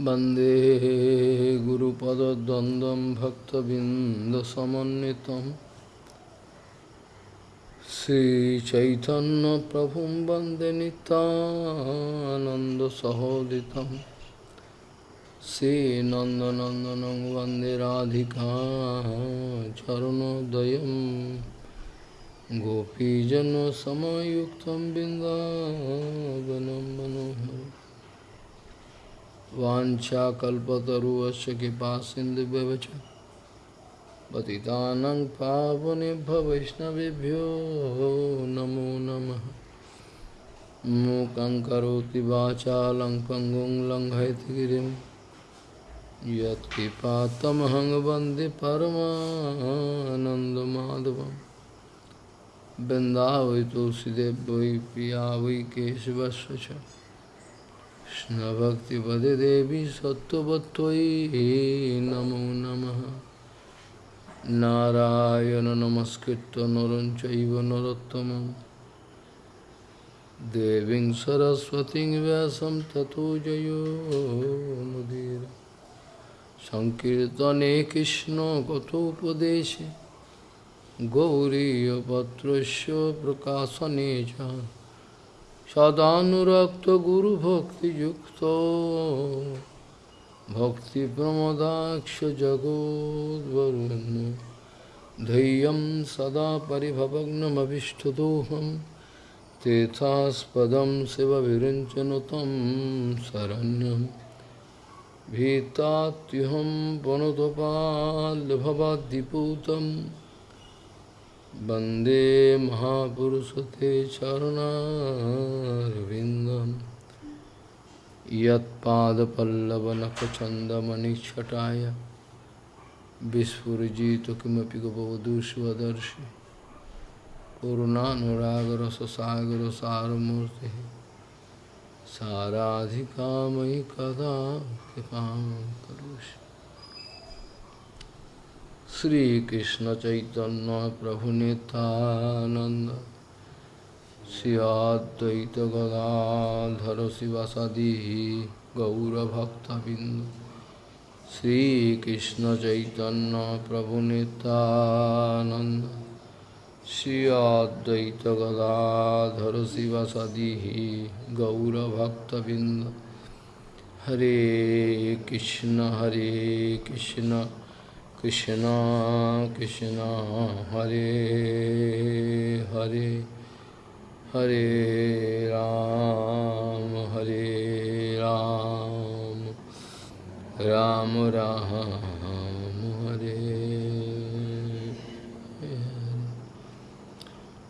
वंदे गुरुपदद्वन्द्वं भक्तबिन्दसमन्वितं। श्रीचैतन्यप्रभुं वंदे नितानन्दसहोदितं श्रीनन्दनन्दनं वंदे राधिका चरणोदयं गोपीजनसमयुक्तं बिन्दावनं मनोहरम्। वाछा कल्पतरुश कृपा सिंधु पति पतितानंग वैष्णवभ्यो नमो नमः। मूकं करोति वाचा लङ् पङ्गुं लङ्घयतिगिरिं यत्किपातमहं वंदे परमानन्दमाधवं तुलसीदेव वै पिया वै केशवस्व कृष्णभक्तिपदे देवी सत्त्ववत्त्वयि नमो नमः। नारायण नमस्कृत्य नरं चैव नरोत्तमं देवीं सरस्वतीं व्यासं ततो जयो मुदीर। सङ्कीर्तने कृष्णकथोपदेशे गौरीयपत्रस्य प्रकाशने च। सदानुरक्तगुरुभक्तियुक्तो भक्तिप्रमदाक्षजगोद्वरुण्य धैर्यं सदा परिभवग्नमभिष्टदोहं तेथास्पदं शिवविरञ्चनुतं शरण्यं भीतात्युहं वनुतपाल्भवाद्दिपूतम् वंदे महापुरुषते चरणारविन्दं यत्पादपल्लवनखचन्दमणिच्छटाय विस्फुरिजित किमपि गपवधूष्वदर्शि पूर्णानुरागरससागरसारमूर्तिः साराधिकामयि कदा कृपां करोषि। श्री कृष्ण चैतन्य प्रभु नितानंद श्रियाद्वैत गदाधर शिवासादि गौरभक्तबिंद श्री कृष्ण चैतन्य प्रभु नितानंद श्रियाद्वैत गदाधर शिवासादि गौरभक्तबिंद हरे कृष्ण हरे Krishna. Krishna Krishna Hare Hare Hare Ram Hare Ram Ram Ram Hare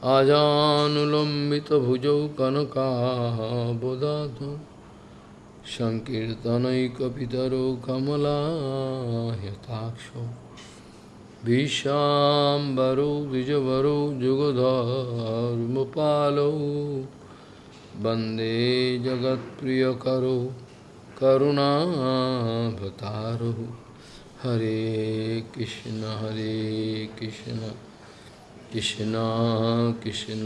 Ajanulambita bhujau kanaka bodhatu सङ्कीर्तनैकपितरो कमलायताक्षो विशाम्बरो, द्विजवरो, जुगधर्मपालो। वंदे करुणा करुणाभतारो हरे कृष्ण हरे कृष्ण कृष्ण कृष्ण,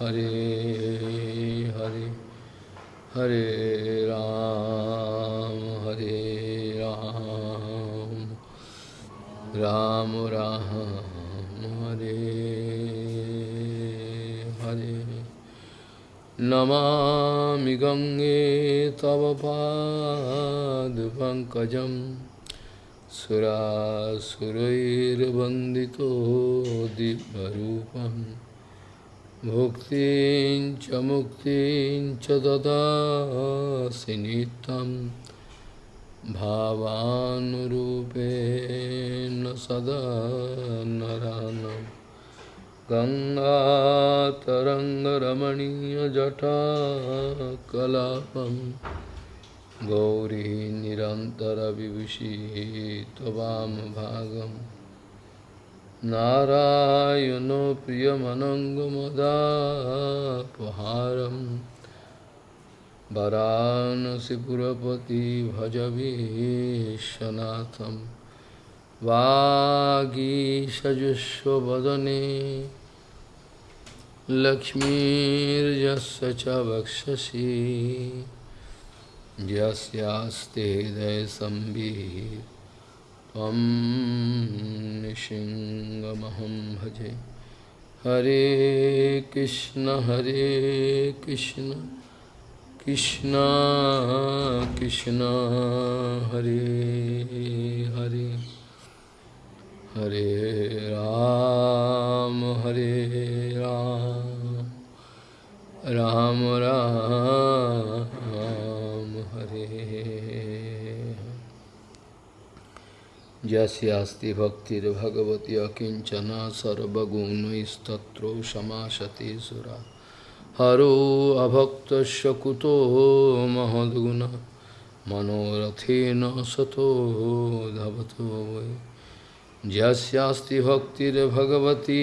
हरे हरे। हरे राम हरे राम। राम राम हरे हरे। नमामि गंगे तव पादपङ्कजं सुरासुरैर्वन्दितो दिव्यरूपम्। मुक्ति च मुक्तिं च ददासि नित्यं भावानुरूपेण सदा नरानं गङ्गातरङ्गरमणीयजटा कलापं गौरी निरन्तरविभूषी त्ववामभागम् नारायणो प्रियमनङ्गमदापहारं वरानसिपुरपति भजवीशनाथं वागीषजुष्वदने लक्ष्मीर्यस्य च वक्षसि। यस्यास्ते हृदयसम्बिः त्वं भजे। हरे कृष्ण हरे कृष्ण कृष्ण कृष्ण, हरे हरे। हरे राम हरे राम। राम राम। यस्यास्ति भक्तिर्भगवती अकिञ्चना सर्वगुणैस्तत्रो समासते सुरा हरो अभक्तस्य कुतो महद्गुण मनोरथेन सतो धवतो वै यस्यास्ति भक्तिर्भगवती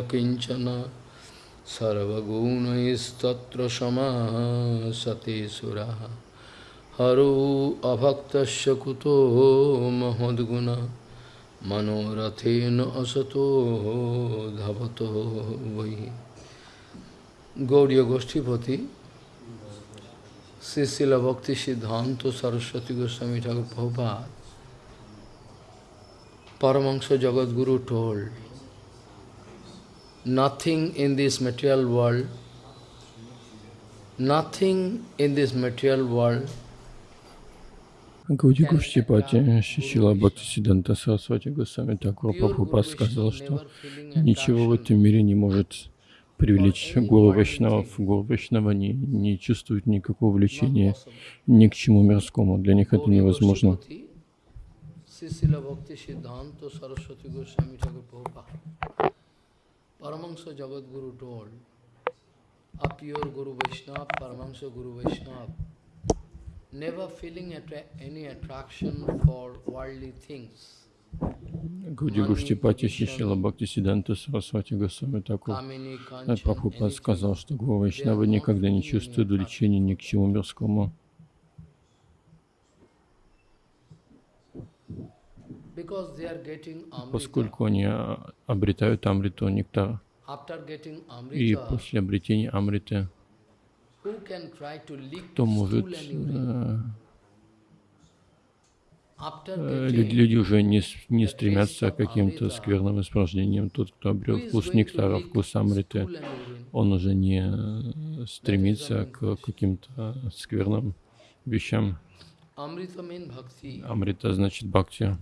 अकिञ्चना सर्वगुणैस्तत्र समासते सुराः हरो अभक्तस्य कुतो महद्गुण मनोरथेन असतो धवतो वै गौड़ीय गोष्ठीपति श्री भक्ति सिद्धांत सरस्वती गोस्वामी ठाकुर Prabhupada Paramahansa Jagadguru told, nothing in this material world, nothing in this material world Гауди Гуштипати Шишила Бхактисиданта Сарасвати Госвами Такур Прабхупад сказал, что ничего в этом мире не может привлечь Гуру Вайшнавов. Гуру Вайшнава не, не чувствует никакого влечения ни к чему мирскому. Для них это невозможно. Paramahansa Jagadguru told, a pure Guru Vaishnava, Paramahansa Guru Vaishnava, Гауди Гуштипати Шишила Бхакти Сиданта Сарасвати Госвами Такур Прабхупад сказал, что Гуру Вайшнавы никогда не чувствуют влечения ни к чему мирскому. поскольку они а, обретают амриту, нектар. И после обретения амриты, кто может... Э, люди, уже не, не стремятся к каким-то скверным испражнениям. Тот, кто обрел вкус нектара, вкус амриты, он уже не стремится к каким-то скверным вещам. Амрита значит бхакти.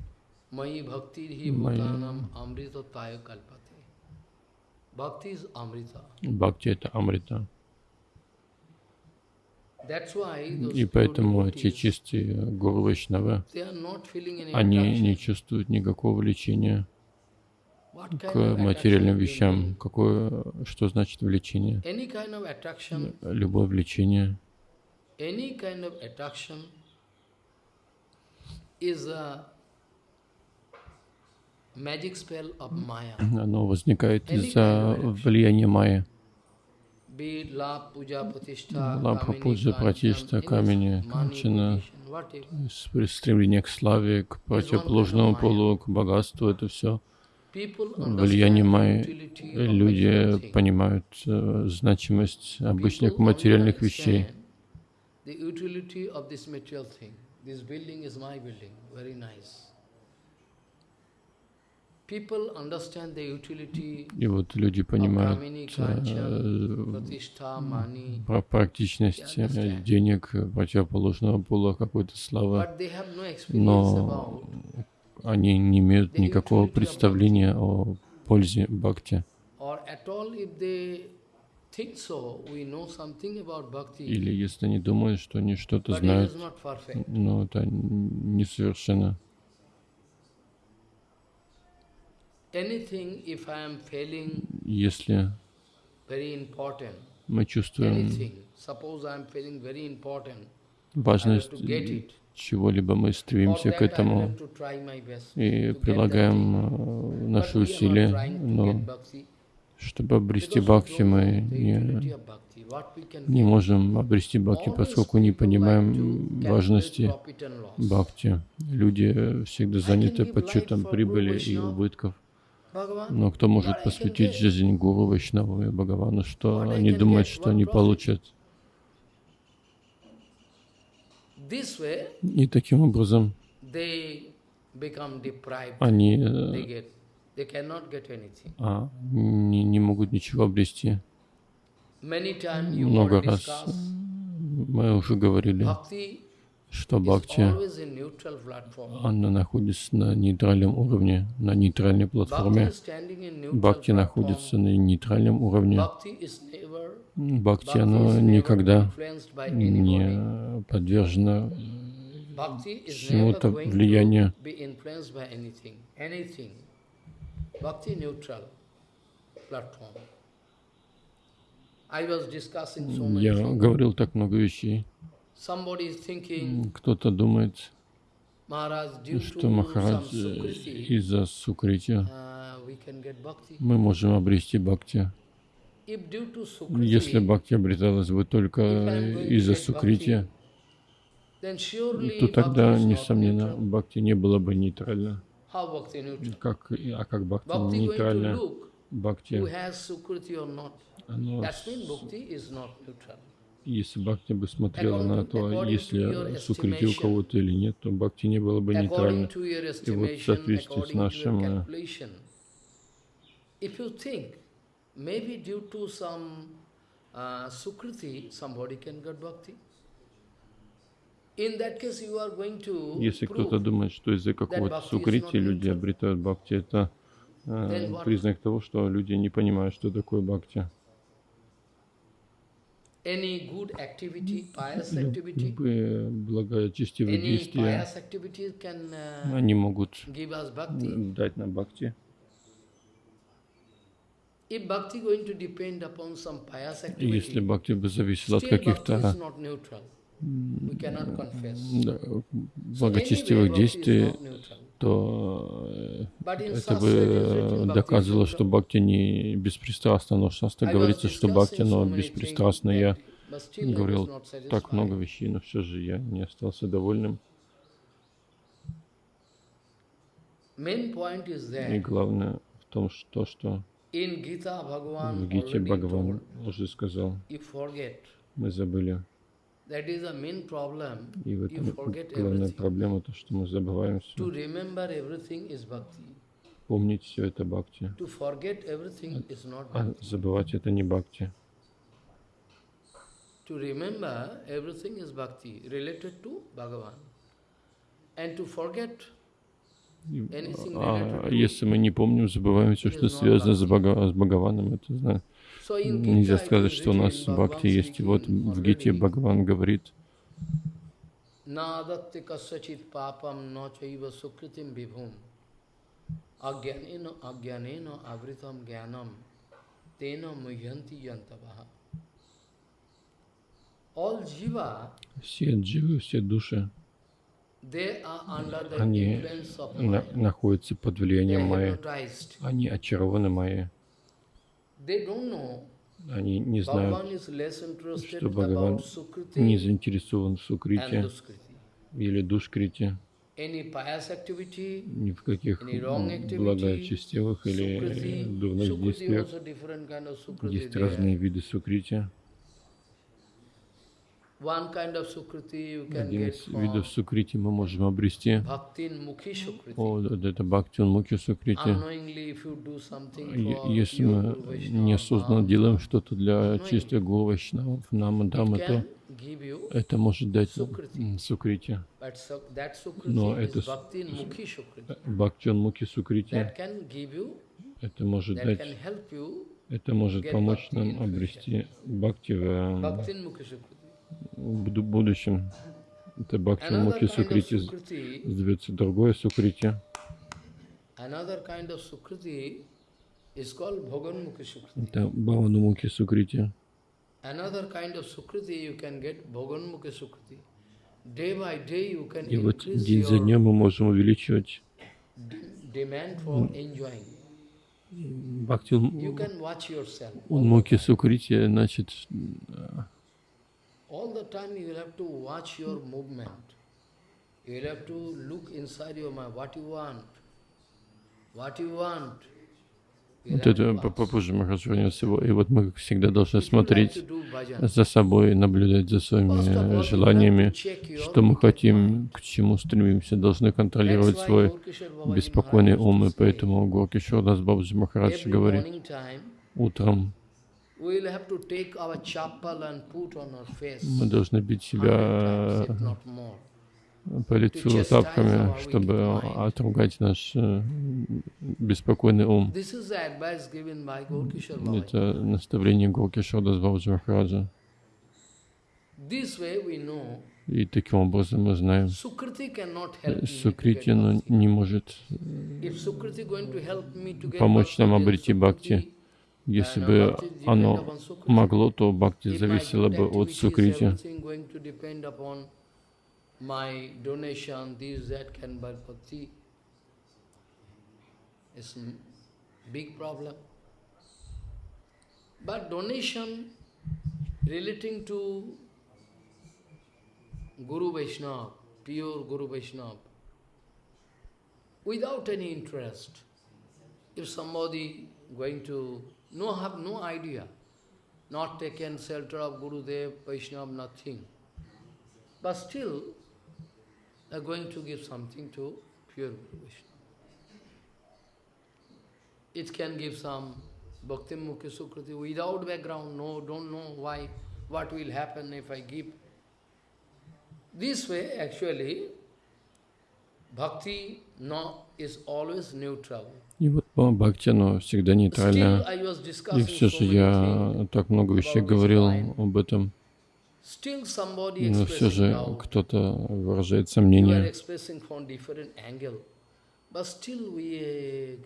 Amrita. Бхакти это амрита. И поэтому те чистые гуру Вайшнавы, они не чувствуют никакого влечения к материальным вещам. Какое, что значит влечение? Любое влечение. Оно возникает из-за влияния майя. Лапха, пуджа, пратишта, камени, канчина, стремление к славе, к противоположному полу, к богатству, это все влияние майи. Люди понимают uh, значимость обычных материальных вещей. И вот люди понимают э, практичность э, денег, противоположного пола, какой-то славы, но они не имеют никакого представления о пользе бхакти. Или если они думают, что они что-то знают, но это несовершенно. Если мы чувствуем важность чего-либо, мы стремимся к этому и прилагаем э, наши усилия, но чтобы обрести бхакти, мы не, не можем обрести бхакти, поскольку не понимаем важности бхакти. Люди всегда заняты подсчетом прибыли и убытков. Но кто может посвятить жизнь Гуру, Вайшнаву и Бхагавану, что они думают, что они получат? И таким образом они э, а, не, не могут ничего обрести. Много раз мы уже говорили, что бхакти, она находится на нейтральном уровне, на нейтральной платформе. Бхакти находится на нейтральном уровне. Бхакти, оно никогда не подвержено is чему-то влиянию. Я говорил так много вещей. Кто-то думает, что Махарадж э, из-за сукрити uh, мы можем обрести бхакти. Если бхакти обреталась бы только из-за сукрити, то тогда, несомненно, бхакти не было бы нейтрально. Как, а как бхакти нейтрально? Бхакти, оно, Если бхакти бы смотрела на то, если сукрити у кого-то или нет, то бхакти не было бы нейтрально. И вот в соответствии с нашим э, calculation, if you think, maybe due to some uh, sukriti, somebody can get bhakti. In that case, you are going to Если кто-то думает, что из-за какого-то сукрити люди обретают бхакти, это э, признак того, что люди не понимают, что такое бхакти. Любые благочестивые действия, pious activity can uh, они могут give us bhakti. дать нам бхакти. If bhakti going to depend upon some pious И если activity, бхакти бы зависело от каких-то So благочестивых действий, то э, это бы э, доказывало, что бхакти не беспристрастно, но was говорится, что бхакти, но беспристрастно. Я говорил так много вещей, но все же я не остался довольным. И главное в том, что, что в Гите Бхагаван уже сказал, мы забыли. И в этом главная проблема, то, что мы забываем To все. remember everything is bhakti. Помнить все это бхакти. To forget everything is not А bhakti. забывать это не бхакти. To remember everything is bhakti related to Bhagavan. And to forget Anything А related to- если мы не помним, забываем все, что связано с. Бхага- с Бхагаваном, это знаю. Нельзя сказать, что у нас бхакти есть. Вот в Гите Бхагаван говорит. All jiva, все дживы, все души, они на- находятся под влиянием Майи. Они очарованы Майей. They don't know Они не знают, что Бхагаван не заинтересован в Сукрите или Душкрите, ни в каких благочестивых или дурных действиях. Есть разные виды Сукрити. One kind of Sukriti you can Один из видов Сукрити мы можем обрести. О, это Бхактин Мукхи Сукрити. Если мы неосознанно делаем что-то для чистых Гуру Вайшнавов, нам Дамы, it то can give you, это может дать Сукрити. Но это Sukriti. Бхактин Мукхи Сукрити, это может дать, это может помочь нам обрести Бхакти в, э, будущем. Это kind of Сукрити, зовется другое Сукрити. Это Бхавану Мукхи Сукрити. Another kind of Sukriti you can get Bhogan Mukhi Sukriti. Day by day you can И вот день за днем мы можем увеличивать. Бхакти You can watch yourself. Мукхи Сукрити, значит, All the time you will have to watch your movement. You will have to look inside your mind what you want. What you want. Вот это попозже Махарадж вернется. И вот мы всегда должны смотреть за собой, наблюдать за своими желаниями, что мы хотим, к чему стремимся, должны контролировать свой беспокойный ум. И поэтому Горкишор Дас Бабаджи Махарадж говорит, утром мы должны бить себя по лицу тапками, чтобы отругать наш э, беспокойный ум. Это наставление Горкишода Бабаджи Махараджа. И таким образом мы знаем, Сукрити не может помочь нам обрести бхакти. Если бы оно могло, то бхакти зависело бы от Сукрити. But donation relating to Guru Vaishnava, pure Guru Vaishnava, without any interest, if somebody going to no have no idea, not taken shelter of Guru Dev, Vaishnava, nothing. But still, they are going to give something to pure Guru Vaishnava. It can give some Bhakti Mukhi Sukriti without background, no, don't know why, what will happen if I give. This way, actually, Bhakti no, is always neutral. И вот по бхакти, оно всегда нейтрально. И все же я так много вещей говорил об этом. Но все же кто-то выражает сомнения. But still we,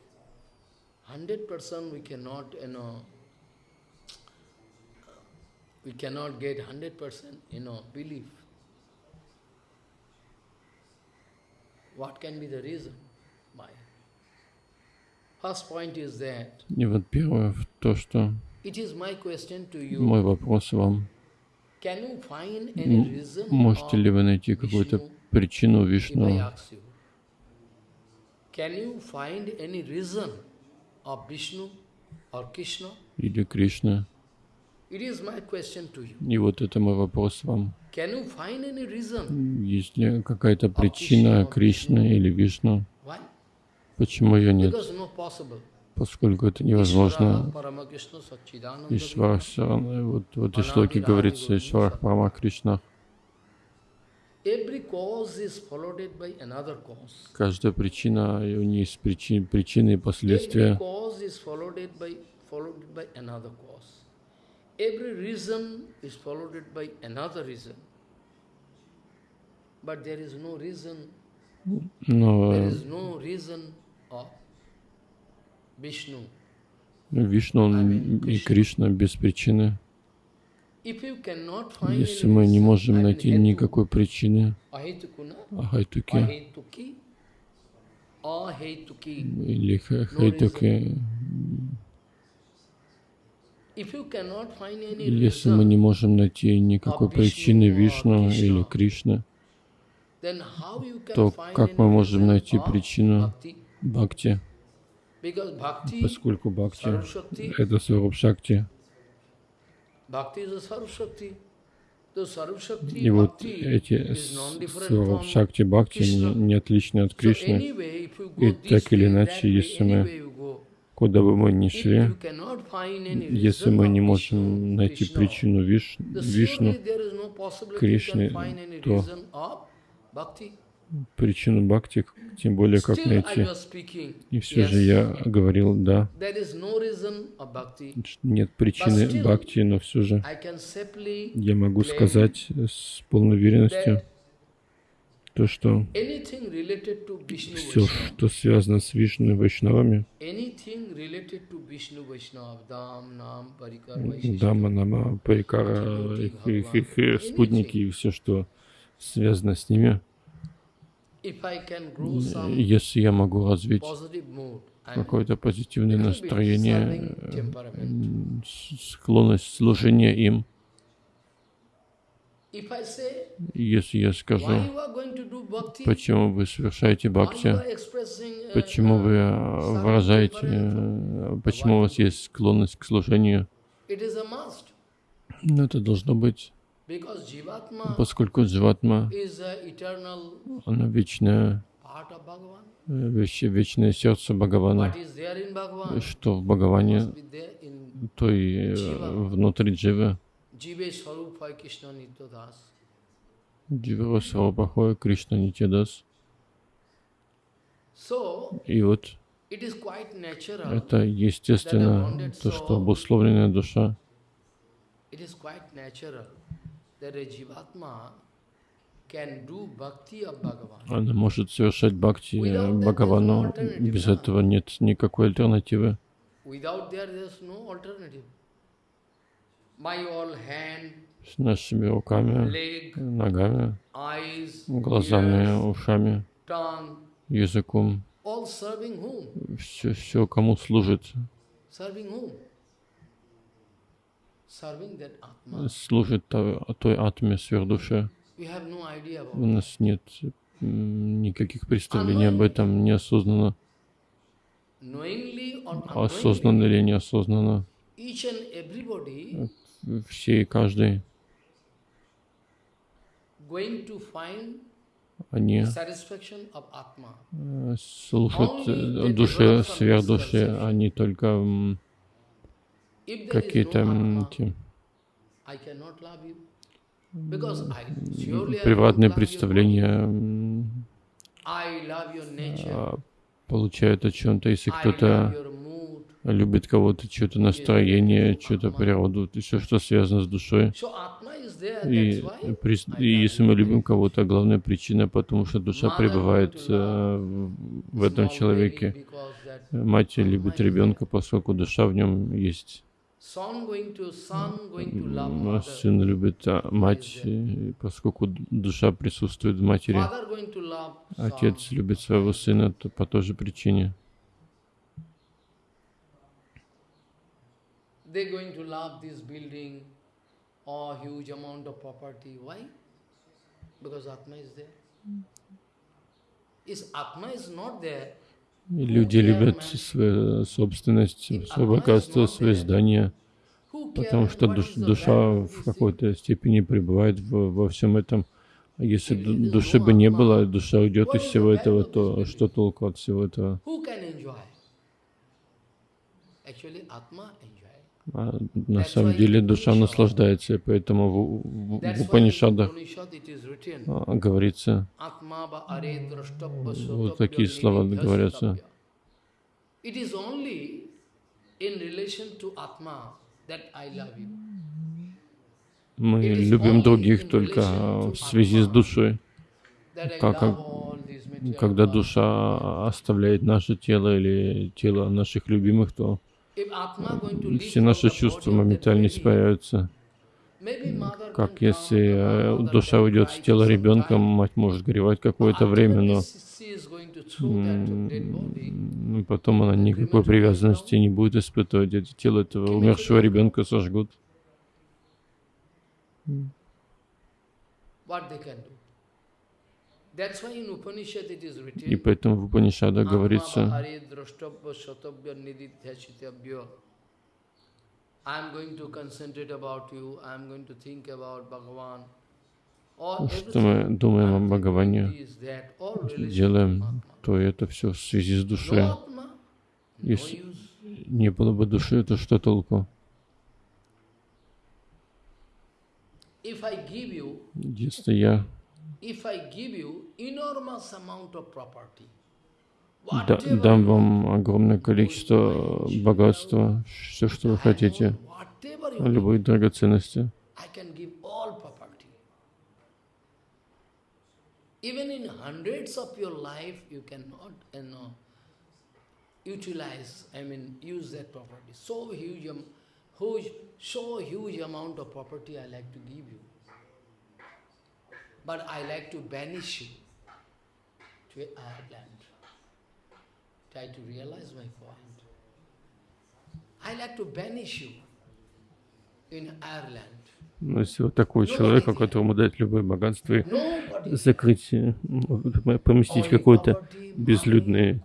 100% we cannot, you know, we cannot get 100%, you know, belief. What can be the reason? Why? First point is that, И вот первое то, что мой вопрос вам. Можете ли вы найти какую-то причину Вишну? Или Кришна? И вот это мой вопрос вам. Есть ли какая-то причина Кришны или Вишну? Почему ее нет? Поскольку это невозможно. Ишвар, вот в этой шлоке говорится Ишвар Парама Кришна. Каждая причина, у нее есть причин, причины и последствия. Every reason is followed by another reason. But there is no reason. Но there is no reason of Vishnu. Вишну и Кришна без причины. Если мы не можем найти никакой причины, ахайтуки, или хайтуки, если мы не можем найти никакой причины Вишну или Кришны, то как мы можем найти причину Бхакти? Поскольку Бхакти — это Сваруб Шакти. И вот эти Сваруб Шакти Бхакти не, не отличны от Кришны. И так или иначе, если мы Куда бы мы ни шли, если мы не можем найти причину Виш, Вишну, Кришны, то причину Бхакти, тем более как найти. И все же я говорил, да, нет причины Бхакти, но все же я могу сказать с полной уверенностью, то, что все, что связано с Вишну и Вайшнавами, Дама, Нама, Парикара, их, их, их, спутники и все, что связано с ними, если я могу развить какое-то позитивное настроение, склонность служения им, если я скажу, почему вы совершаете бхакти, почему вы э, выражаете, э, почему у вас есть склонность к служению. Но это должно быть, поскольку дживатма, она вечная, веч, вечное сердце Бхагавана, что в Бхагаване, то и внутри дживы. Джива Сварупахоя Кришна Нитядас. И вот это естественно, то, что обусловленная душа, она может совершать бхакти Бхагавану. Без этого нет никакой альтернативы. С нашими руками, ногами, глазами, ушами, языком. Все, все кому служит? Служит той атме сверхдуше. У нас нет никаких представлений об этом неосознанно. Осознанно или неосознанно. Все и каждый они э, слушают э, души, сверхдуши, они только какие-то приватные представления а, получают о чем-то, если кто-то любит кого-то, что-то настроение, что-то природу, все, что связано с душой. И, и если мы любим кого-то, главная причина, потому что душа пребывает э, в этом человеке. Мать любит ребенка, поскольку душа в нем есть. Сын любит а, мать, поскольку душа присутствует в матери. Отец любит своего сына по той же причине. Because Atma is there. Is Atma is not there. Люди любят свою собственность, свое богатство, свои здания, потому что душ, душа в какой-то степени пребывает в, во всем этом. А если души бы не было, душа уйдет из всего этого, то что толку от всего этого? А на самом деле душа наслаждается, и поэтому в, в, в Упанишадах а, говорится, вот такие слова говорятся. Мы любим других только в связи с душой. Как, когда душа оставляет наше тело или тело наших любимых, то все наши чувства моментально испаряются. Как если э, душа уйдет с тела ребенка, мать может горевать какое-то время, но потом она никакой привязанности не будет испытывать. Это тело этого умершего ребенка сожгут. И поэтому в Упанишада говорится, что мы думаем о Бхагаване, делаем, то это все в связи с душой. Если не было бы души, то что толку? Если я дам вам огромное количество богатства, все, что вы хотите, любые драгоценности. Even in hundreds of your life, you cannot, you know, utilize, I mean, use that property. So huge, huge, so huge amount of property I like to give you. but I like to banish you to Ireland. Try to realize my point. I like to banish you in Ireland. Но если вот такой человек, которому дать любое богатство и закрыть, поместить какой-то безлюдный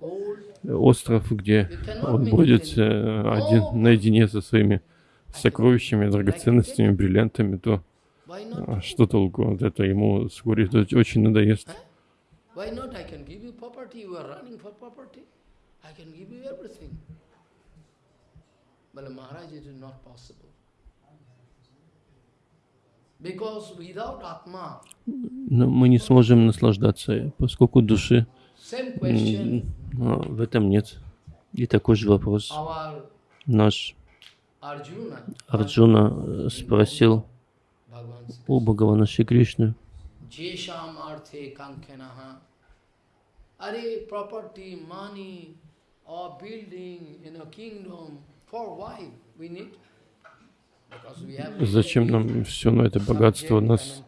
остров, где он будет один наедине со своими сокровищами, драгоценностями, бриллиантами, то что толку? Вот это ему вскоре очень надоест. Но мы не сможем наслаждаться, поскольку души в этом нет. И такой же вопрос. Наш Арджуна спросил у Бхагавана Шри Кришны. Аре, property, money, or building in a kingdom, for why we need? Зачем нам все на это богатство нас?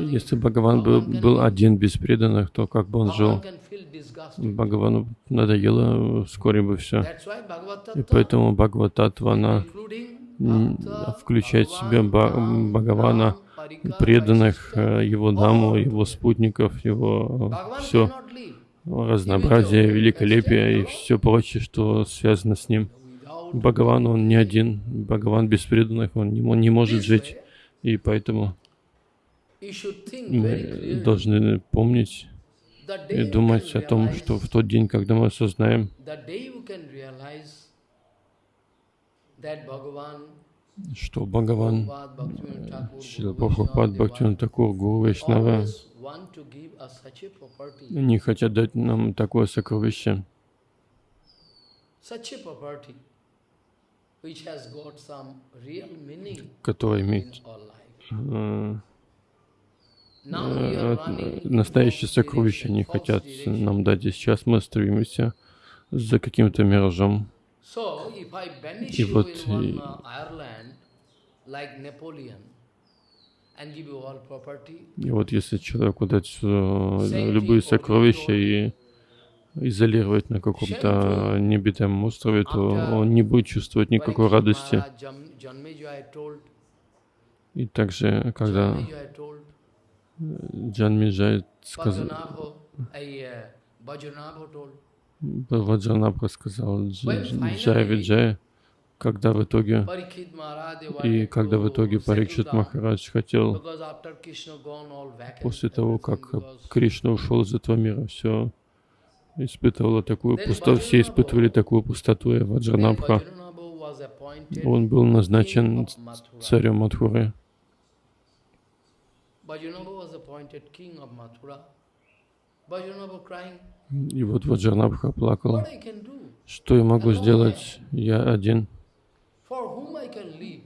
Если Бхагаван был, был один без преданных, то как бы он жил? Бхагавану надоело вскоре бы все. И поэтому Бхагавататва, она включает в себя Бхагавана, преданных, э, его даму, его спутников, его все разнообразие, великолепие и все прочее, что связано с ним. Бхагаван, он не один. Бхагаван без преданных, он не, он не может жить. И поэтому мы должны помнить и думать о том, что в тот день, когда мы осознаем, что Бхагаван, Шила Прабхупад, Бхактиван Такур, Гуру Вайшнава не хотят дать нам такое сокровище, которое имеет э, э, настоящее сокровище не хотят нам дать. И сейчас мы стремимся за каким-то миражом. И вот и вот если человеку дать э, любые сокровища и изолировать на каком-то небитом острове, то он не будет чувствовать никакой радости. И также, когда Джан Миджай сказал, Ваджанабха сказал Джай Виджай, когда в итоге, и когда в итоге Парикшит Махарадж хотел, после того, как Кришна ушел из этого мира, все испытывало такую пустоту, все испытывали такую пустоту, и Ваджранабха, он был назначен царем Мадхуры. И вот Ваджранабха плакал. Что я могу сделать? Я один.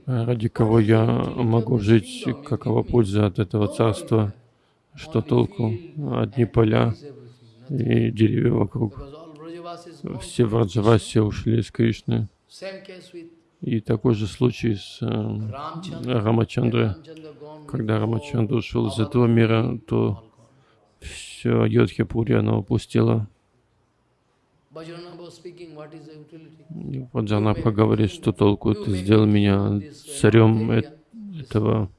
Ради кого я могу жить? Какова польза от этого царства? Что толку? Одни поля и деревья вокруг. Все Враджаваси ушли с Кришны. И такой же случай с э, Рамачандрой. Когда Рамачандра ушел из этого мира, то все Йодхипури оно упустило. Ваджанабха говорит, что толку ты сделал меня царем этого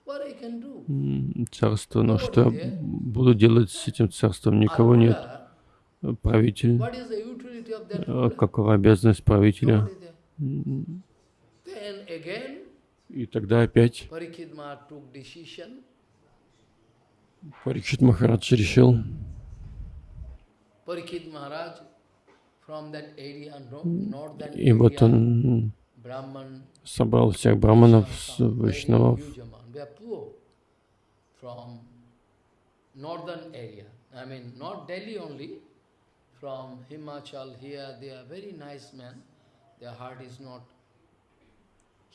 царства, но что я буду делать с этим царством? Никого нет. Правитель. А какова обязанность правителя? И тогда опять Парикшит Махарадж решил, и вот он собрал всех браманов, вайшнавов, I mean, not Delhi only, from Himachal here, they are very nice men. Their heart is not.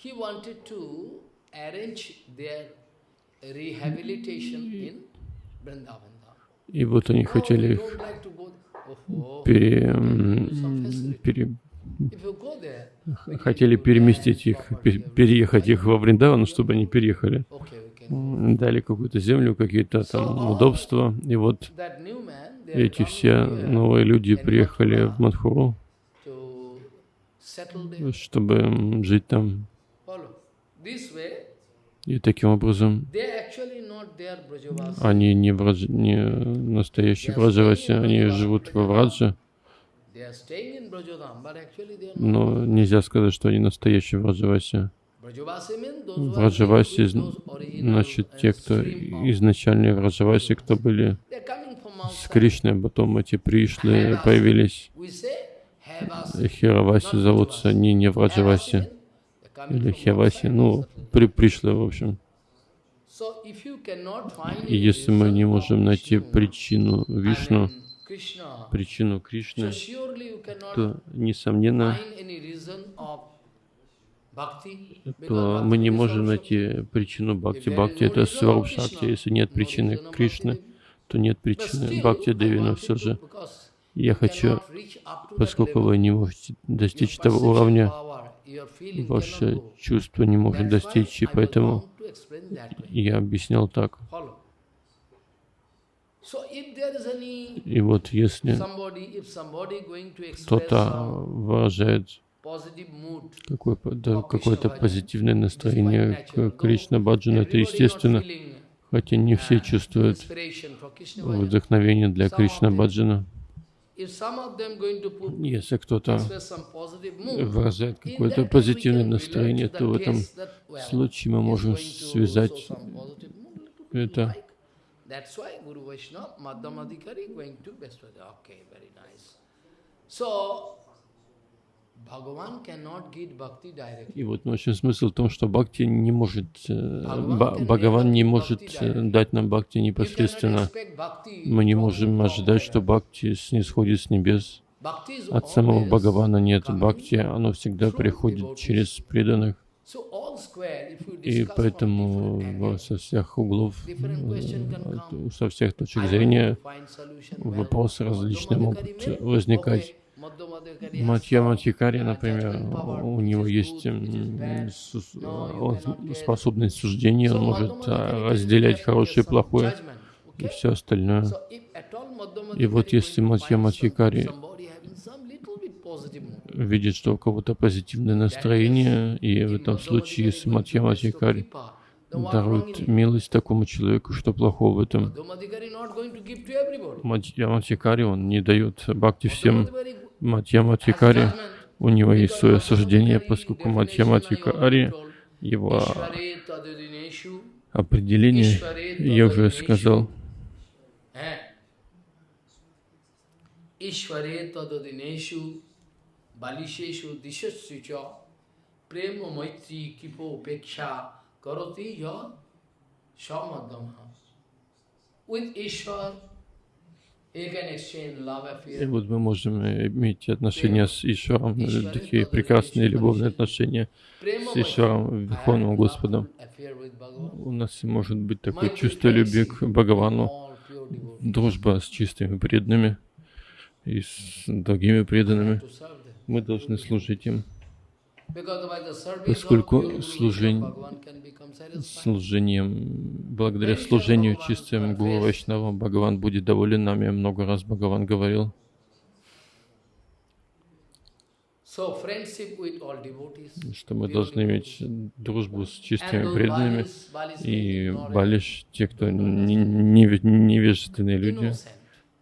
He wanted to arrange their rehabilitation in Vrindavan. И вот они хотели их пере, пере, хотели переместить их, переехать их во Вриндаван, чтобы они переехали. Дали какую-то землю, какие-то там удобства. И вот эти все новые люди приехали в Мадхуру, чтобы жить там. И таким образом они не, враж... не настоящие враджаваси, они живут во Врадже, но нельзя сказать, что они настоящие враджаваси. Враджаваси значит те, кто изначальные враджаваси, кто были с Кришной, а потом эти пришлые появились. Хираваси зовутся не не Враджаваси или Хираваси, ну, при, пришлые, в общем. И если мы не можем найти причину Вишну, причину Кришны, то, несомненно, то мы не можем найти причину Бхакти. Бхакти — это Сваруб Шакти. Если нет причины Кришны, то нет причины Бхакти Деви, но все же я хочу, поскольку вы не можете достичь того уровня, ваше чувство не может достичь, и поэтому я объяснял так. И вот если кто-то выражает какое-то какое позитивное настроение к Кришна Баджану, это естественно, хотя не все чувствуют вдохновение для Кришна Баджана. Если кто-то выражает какое-то позитивное настроение, то в этом случае мы можем связать это и вот в общем смысл в том, что Бхакти не может, э, Бхагаван не может э, дать нам Бхакти непосредственно. Мы не можем ожидать, что Бхакти снисходит с небес. От самого Бхагавана нет Бхакти, оно всегда приходит через преданных. И поэтому со всех углов, э, со всех точек зрения вопросы различные могут возникать. Матья Матьякари, например, у него есть способность суждения, он может а, разделять хорошее и плохое и все остальное. И вот если Матья Матьякари видит, что у кого-то позитивное настроение, и в этом случае, если Матья Матьякари дарует милость такому человеку, что плохого в этом. Матья Матьякари, он не дает бхакти всем Матьяма Тикари, у него есть свое суждение, поскольку Матьяма Тикари, его определение, я уже сказал. With Ishvar, и вот мы можем иметь отношения с Ишваром, такие прекрасные любовные отношения с Ишваром, Верховным Господом. У нас может быть такое чувство любви к Бхагавану, дружба с чистыми преданными и с другими преданными. Мы должны служить им поскольку служение, служением, благодаря служению чистым Гуру Вайшнава, Бхагаван будет доволен нами. Много раз Бхагаван говорил. Что мы должны иметь дружбу с чистыми преданными и балиш, те, кто невежественные люди,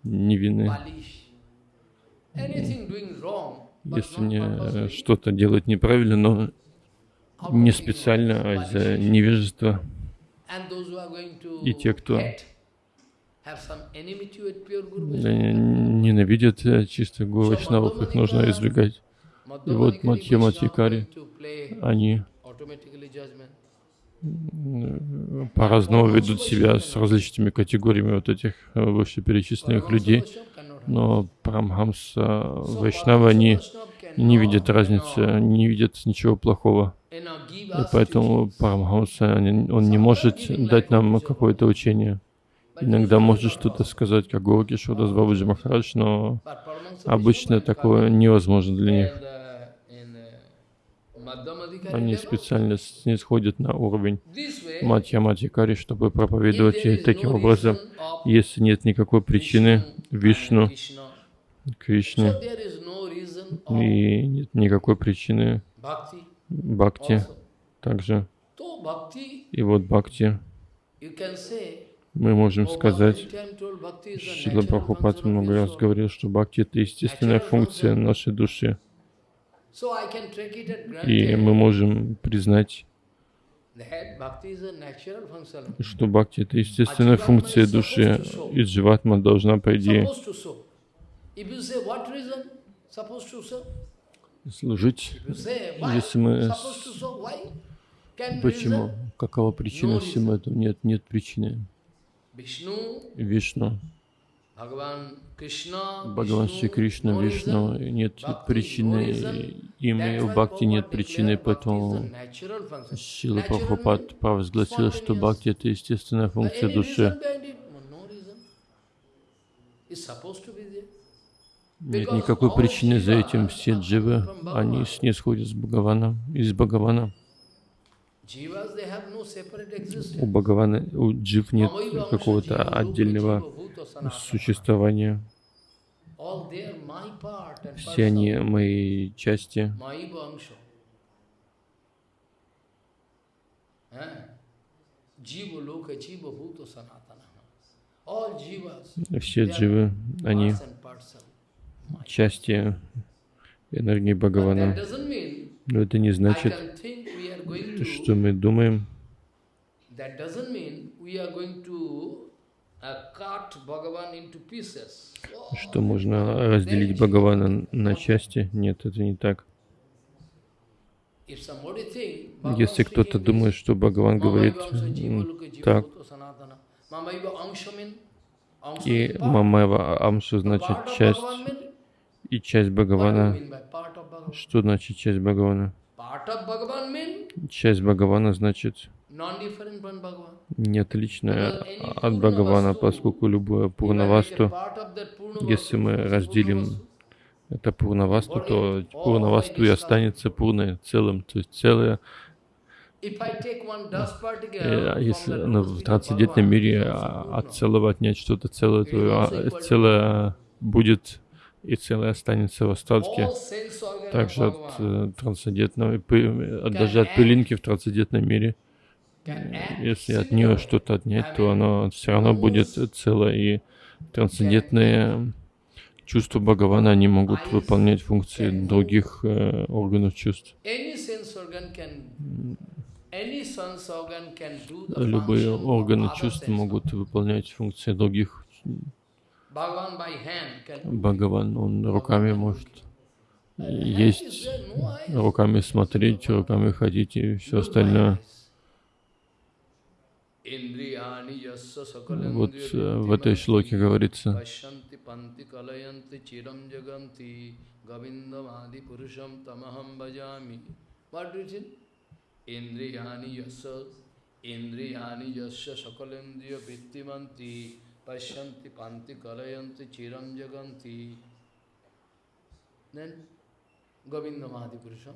невинные если мне э, что-то делать неправильно, но не специально, а из-за невежества. И те, кто ненавидят э, чистых гуру вайшнавов, их нужно избегать. И вот Матхья Матхикари, они по-разному ведут себя с различными категориями вот этих э, вышеперечисленных людей но Парамхамса Вайшнава, они не видят разницы, не видят ничего плохого. И поэтому Парамхамса, он не может дать нам какое-то учение. Иногда может что-то сказать, как Горги Шудас Бабаджи Махарадж, но обычно такое невозможно для них. Они специально снисходят на уровень Матья Матикари, чтобы проповедовать и таким образом, если нет никакой причины Вишну, Кришне, и нет никакой причины Бхакти также, И вот бхакти, мы можем сказать, Шила Прабхупад много раз говорил, что бхакти — это естественная функция нашей души. И мы можем признать, что бхакти — это естественная функция души, и дживатма должна, по идее, служить, если мы... Почему? Какова причина всему этому? Нет, нет причины. Вишну. Бхагаван Шри Кришна, Вишну, нет причины, им и в Бхакти нет причины, поэтому Шила Прабхупад провозгласил, что Бхакти — это естественная функция души. Нет никакой причины за этим. Все дживы, они снисходят с Бхагавана, из Бхагавана. У Бхагавана, у джив нет какого-то отдельного существования. Все они мои части. Все дживы, они части энергии Бхагавана. Но это не значит, что мы думаем, что можно разделить Бхагавана на части. Нет, это не так. Если кто-то думает, что Бхагаван говорит так, и Мамева Амшу значит часть, и часть Бхагавана. Что значит часть Бхагавана? Часть Бхагавана значит не отличная от Бхагавана, поскольку любое Пурнавасту, если мы разделим это Пурнавасту, то Пурнавасту и останется Пурной целым, то есть целое. А если ну, в трансцендентном мире от целого отнять что-то целое, то а, целое будет и целое останется в остатке. Также от э, трансцендентного, даже от пылинки в трансцендентном мире, если от нее что-то отнять, то оно все равно будет целое. И трансцендентные чувства Бхагавана, они могут выполнять функции других э, органов чувств. Любые органы чувств могут выполнять функции других. Бхагаван, он руками может есть, руками смотреть, руками ходить и все остальное. Вот э, в этой шлоке говорится, Indriyani yasa Indriyani yasya sakalendriya vittimanti Pashyanti panti kalayanti chiram jaganti Then Govinda Mahadi Purusham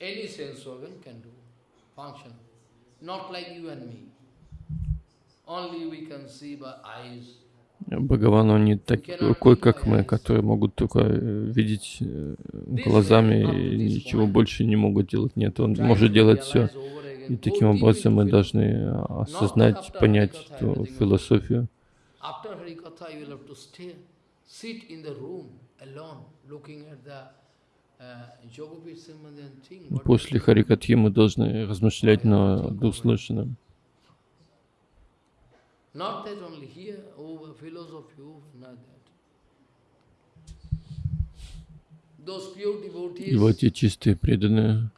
Any sense organ can do function. Not like you and me. Only we can see by eyes. Бхагаван, он не такой, как мы, которые могут только э, видеть э, глазами и ничего больше не могут делать. Нет, он может делать все. И таким образом мы должны осознать, понять эту философию. После Харикатхи мы должны размышлять над услышанным. Not that only here, over philosophy, over not that. И вот эти чистые преданные,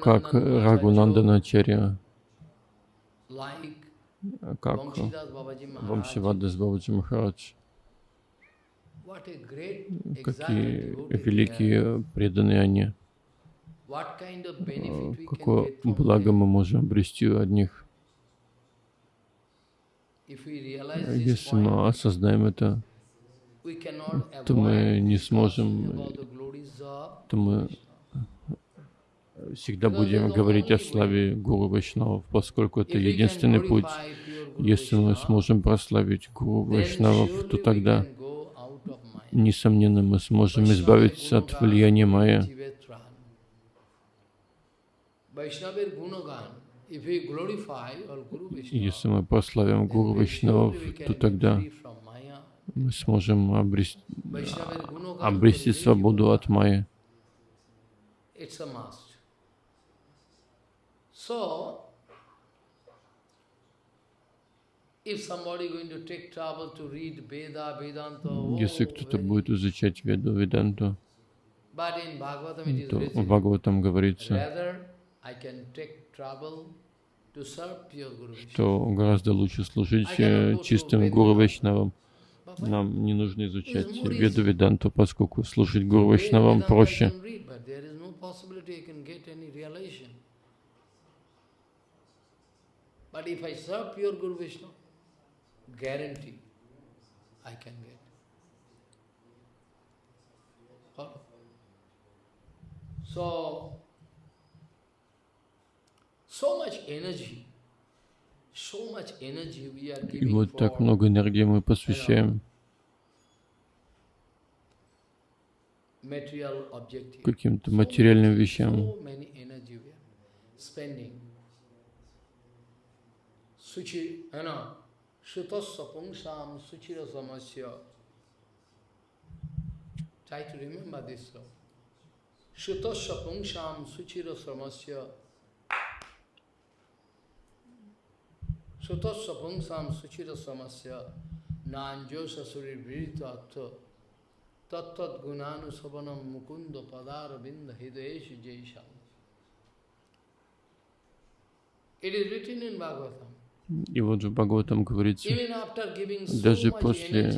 как Рагунанданачарья, как Вамшивадас Бабаджи Махарадж, какие великие преданные они, какое благо мы можем обрести от них. Если мы осознаем это, то мы не сможем, то мы всегда будем говорить о славе Гуру Вайшнавов, поскольку это единственный путь. Если мы сможем прославить Гуру Вайшнавов, то тогда, несомненно, мы сможем избавиться от влияния Майя. Если мы прославим Гуру Вайшнавов, то тогда мы сможем обрести, обрести свободу от майи. Если кто-то будет изучать Веду, Веданту, то в Бхагаватам говорится, что гораздо лучше служить э, чистым Гуру Вайшнавам. Нам не нужно изучать Веду Веданту, поскольку служить Гуру Вайшнавам проще. But if I serve pure Guru Vishnu, guarantee I can get. So, so much energy, so much energy we are giving И вот так много энергии мы посвящаем каким-то материальным вещам. You know, Shutasya Pungsam Suchira Samasya. Try to remember this slow. Shutasya Pungsam Suchira Samasya. Shutasya Pungsam Suchira Samasya. Nanjo Sasuri Virita Atha. Tattat Gunanu Sabanam Mukunda Padara Binda Hidayeshu Jaisham. It is written in Bhagavatam. И вот в Бхагаватам говорится, даже после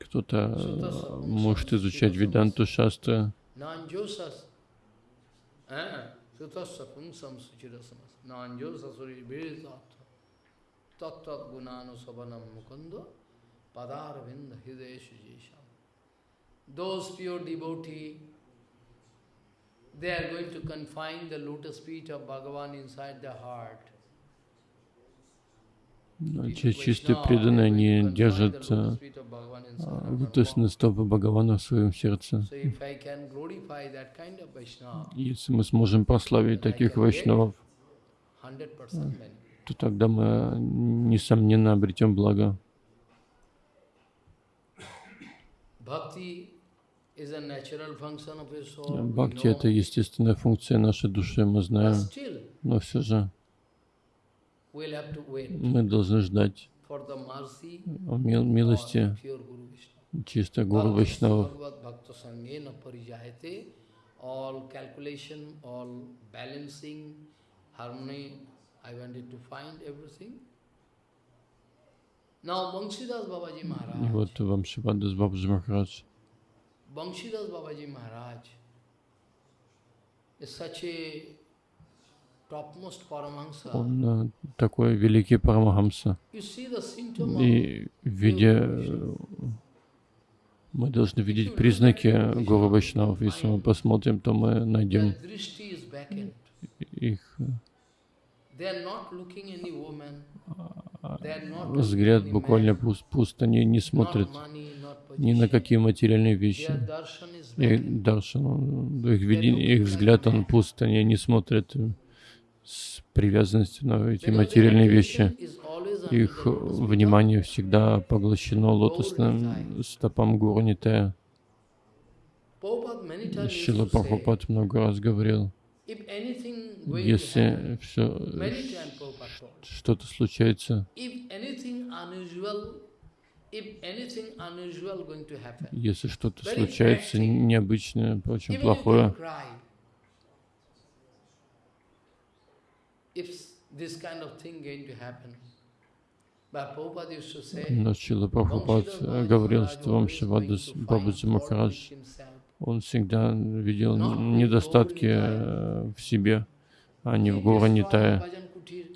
кто-то может изучать Веданту Шастра, Tattvat gunanu sabanam mukunda padarvinda hideshu jisham. Those pure devotee, they are going to confine the lotus feet of Bhagavan inside their heart. Чистые преданные, они держат лотосные стопы Бхагавана в своем сердце. Если мы сможем прославить таких вайшнавов, то тогда мы, несомненно, обретем благо. Бхакти — это естественная функция нашей души, мы знаем, но все же мы должны ждать милости чисто Гуру Вайшнавов. И вот Вамшивадас Бабаджи Махарадж. Banshidas Babaji Maharaj. Он такой великий Парамахамса. И видя, мы должны видеть признаки Гуру Вайшнавов. Если мы посмотрим, то мы найдем их взгляд буквально пуст, пуст, они не смотрят ни на какие материальные вещи. Их даршан, их, видение, их взгляд, он пуст, они не смотрят с привязанностью на эти материальные вещи. Их внимание всегда поглощено лотосным стопам Гуру Нитая. Шила Прабхупад много раз говорил, если все что-то случается, если что-то случается необычное, очень плохое, но Чила Прабхупад говорил, что Вамшивадас Бабаджи Махарадж, он всегда видел недостатки э, в себе, а не в Гуру Нитая.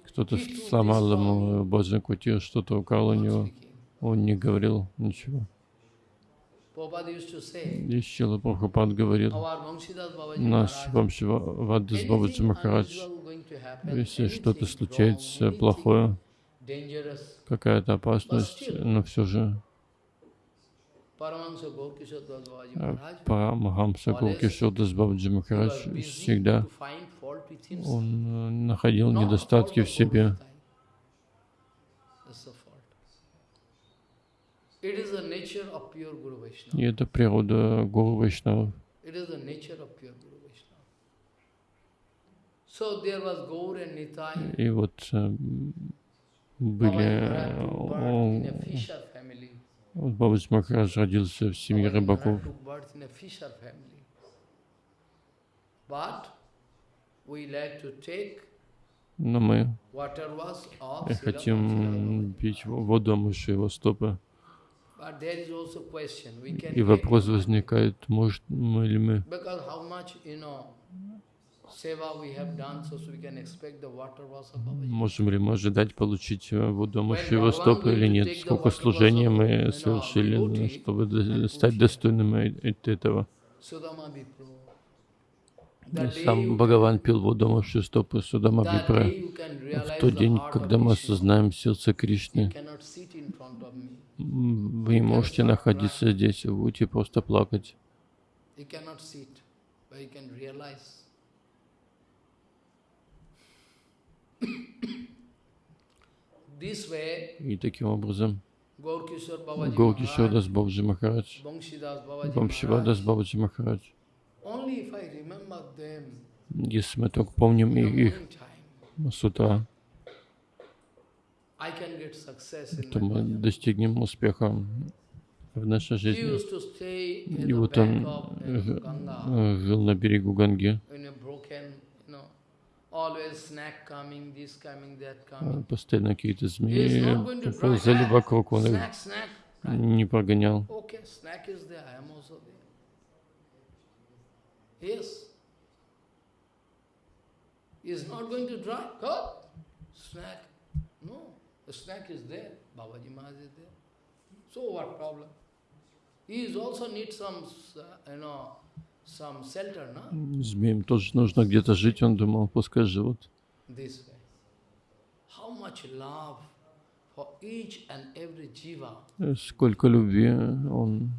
Кто-то сломал ему Баджан Кутир, что-то украл у него. Он не говорил ничего. Шила Прабхупад говорил, наш Вамшивадас Бабаджи Махарадж, если что-то случается плохое, какая-то опасность, но все же Парамахамса Гуркишодас Бабаджи Махарадж всегда он находил недостатки в себе. И это природа Гуру Вайшнава. И вот э, были... Вот Бабаджи Махарадж родился в семье рыбаков. Но мы хотим пить воду, омывшую его стопы. И вопрос возникает, может мы ли мы? Можем ли мы ожидать получить воду омывшего стопы или нет? Сколько служений мы совершили, чтобы стать достойными этого? Сам Бхагаван пил воду омывшую стопы Судама Випра. В тот день, когда мы осознаем сердце Кришны, вы можете находиться здесь, вы будете просто плакать. И таким образом Горкишор Дас Бабджи Махарадж, Бамшивадас Бабджи Махарадж, если мы только помним их, с утра, то мы достигнем успеха в нашей жизни. И вот он жил на берегу Ганги, Постоянно какие-то змеи ползали вокруг, он их не прогонял. Is not going to dry? God, snack. No, the snack is there. Babaji Maharaj is there. So what problem? He is also needs some, you know, Змеям тоже нужно где-то жить, он думал, пускай живут. Сколько любви он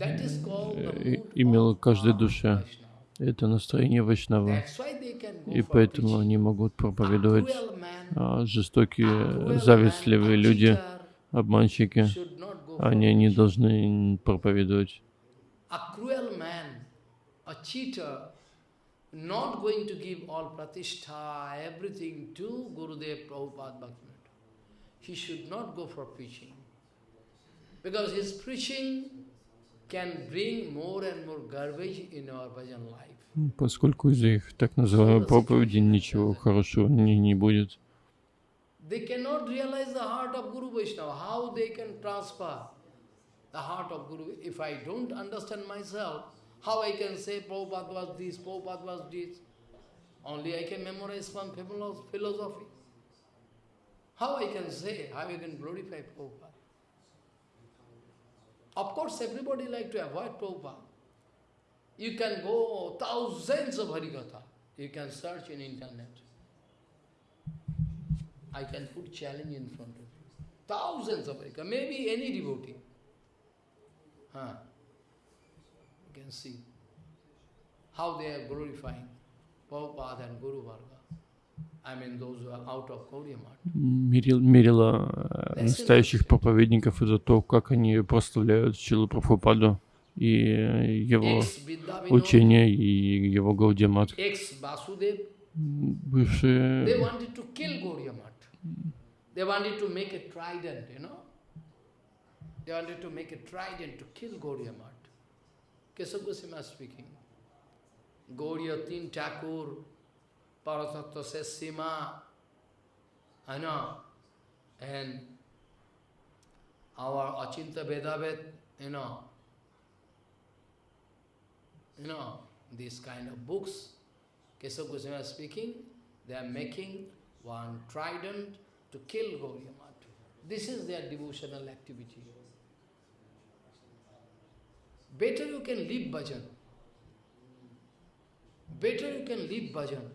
имел к каждой душе. Это настроение Вайшнава. И поэтому они могут проповедовать жестокие, завистливые люди, обманщики. Они не должны проповедовать a cheater not going to give all pratishtha, everything to Gurudev Prabhupada Bhaktivinoda. He should not go for preaching. Because his preaching can bring more and more garbage in our bhajan life. Поскольку из их так называемой проповеди ничего хорошего не, не будет. They cannot realize the heart of Guru Vaishnava, how they can transfer the heart of Guru. If I don't understand myself, How I can say Prabhupada was this, Prabhupada was this? Only I can memorize one philosophy. How I can say, how I can glorify Prabhupada? Of course, everybody like to avoid Prabhupada. You can go thousands of Harikatha. You can search in internet. I can put challenge in front of you. Thousands of Harikatha, maybe any devotee. Huh can see how they are glorifying Prabhupada and Guru Varga. I mean, those who are out of мерила настоящих проповедников это то, как они прославляют Чилу Прабхупаду и его учение, и его Гаудиамат. Бывшие They wanted to make a trident, you know. They wanted to make a trident to kill Gaudiya Math. Kesab Goswami speaking. Gauriya Tin Thakur, Paratattva says Sima, I know, and our Achinta Vedavet, you know, you know, these kind of books, Kesab Goswami speaking, they are making one trident to kill Gauriya Math. This is their devotional activity. Better you can leave bhajan. Better you can leave bhajan.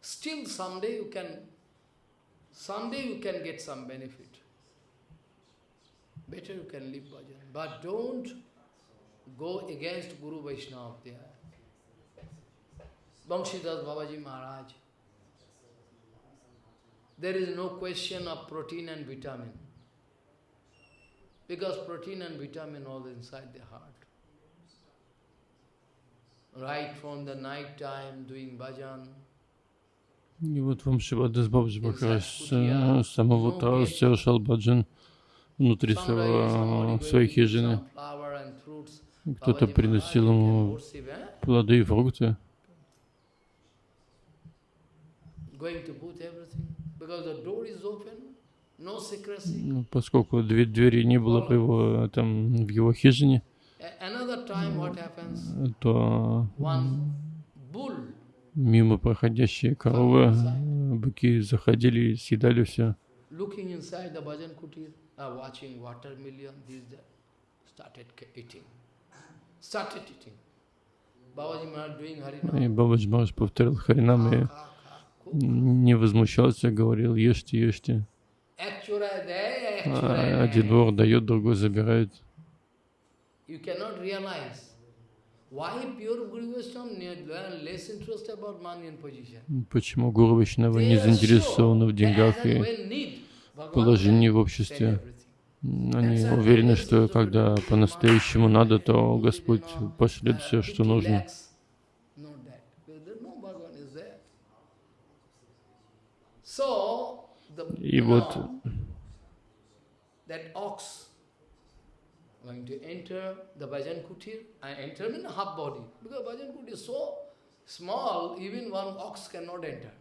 Still someday you can, someday you can get some benefit. better you can leave bhajan. But don't go against Guru Vaishnava there. Banshidas Babaji Maharaj. There is no question of protein and vitamin. Because protein and vitamin all inside the heart. Right from the night time doing bhajan, И вот вам Шивадас Бабджи Махарадж с самого утра совершал баджан внутри своего, своей хижины. Кто-то приносил ему плоды и фрукты. Ну, поскольку двери не было в его, там, в его хижине, то мимо проходящие коровы, быки заходили и съедали все. И Бабаджи Махарадж повторил Харинам и не возмущался, говорил, ешьте, ешьте. А один вор дает, другой забирает. Почему Гуру Вайшнава не заинтересованы в деньгах и положении в обществе? Они уверены, что когда по-настоящему надо, то Господь пошлет все, что нужно. И вот going to enter the bhajan kutir. I enter in half body because bhajan kutir is so small, even one ox cannot enter.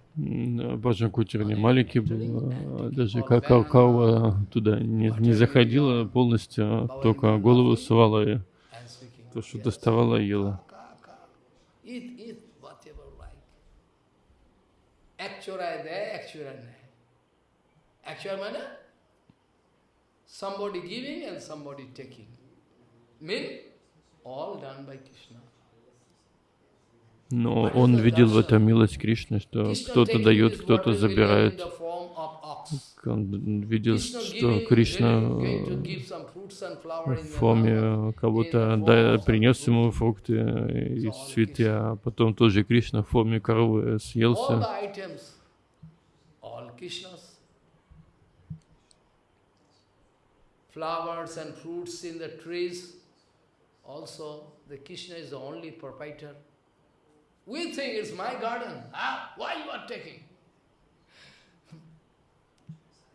Баджан Кутер не маленький был, даже какао туда не, не заходила полностью, только голову сувала и то, что доставала, ела. Actual manner, somebody giving and somebody taking. Но он видел в этом милость Кришны, что кто-то дает, кто-то забирает. Он видел, что Кришна в форме кого-то да, принес ему фрукты и цветы, а потом тоже Кришна в форме коровы съелся. Flowers and fruits in the trees, Also, the Krishna is the only proprietor. We think it's my garden. Ah, why you are taking? eh?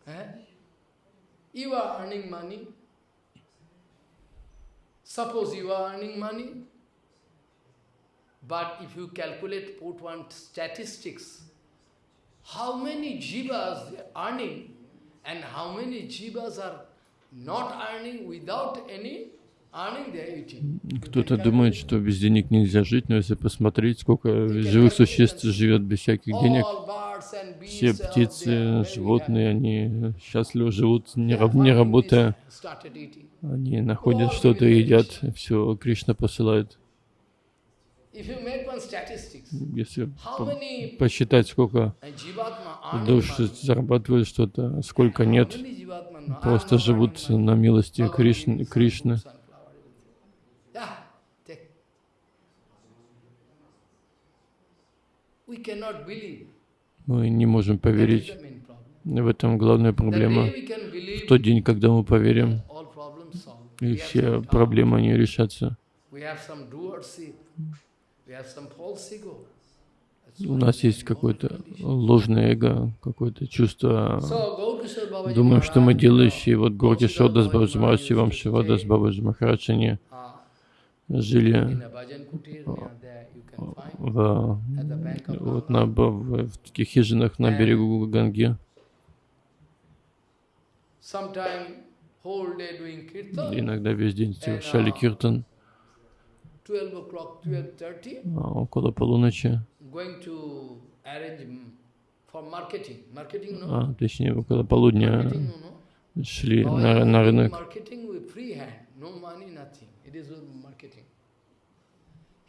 You are earning money. Suppose you are earning money, but if you calculate, put one statistics, how many jivas they are earning and how many jivas are not earning without any Кто-то думает, что без денег нельзя жить, но если посмотреть, сколько живых существ живет без всяких денег, все птицы, животные, они счастливо живут, не, не работая. Они находят что-то и едят, все Кришна посылает. Если по посчитать, сколько душ зарабатывают что-то, сколько нет, просто живут на милости Кришны. Кришны. Мы не можем поверить. В этом главная проблема. В тот день, когда мы поверим, и все проблемы не решатся. У нас есть какое-то ложное эго, какое-то чувство. Думаем, что мы делающие. Вот Горки Шодас Бабаджи вам Шивадас Бабаджи Махарадж, они жили в, вот на, в, в таких хижинах на берегу Ганги. Иногда весь день совершали киртан. А около полуночи. А, точнее, около полудня шли на, на рынок.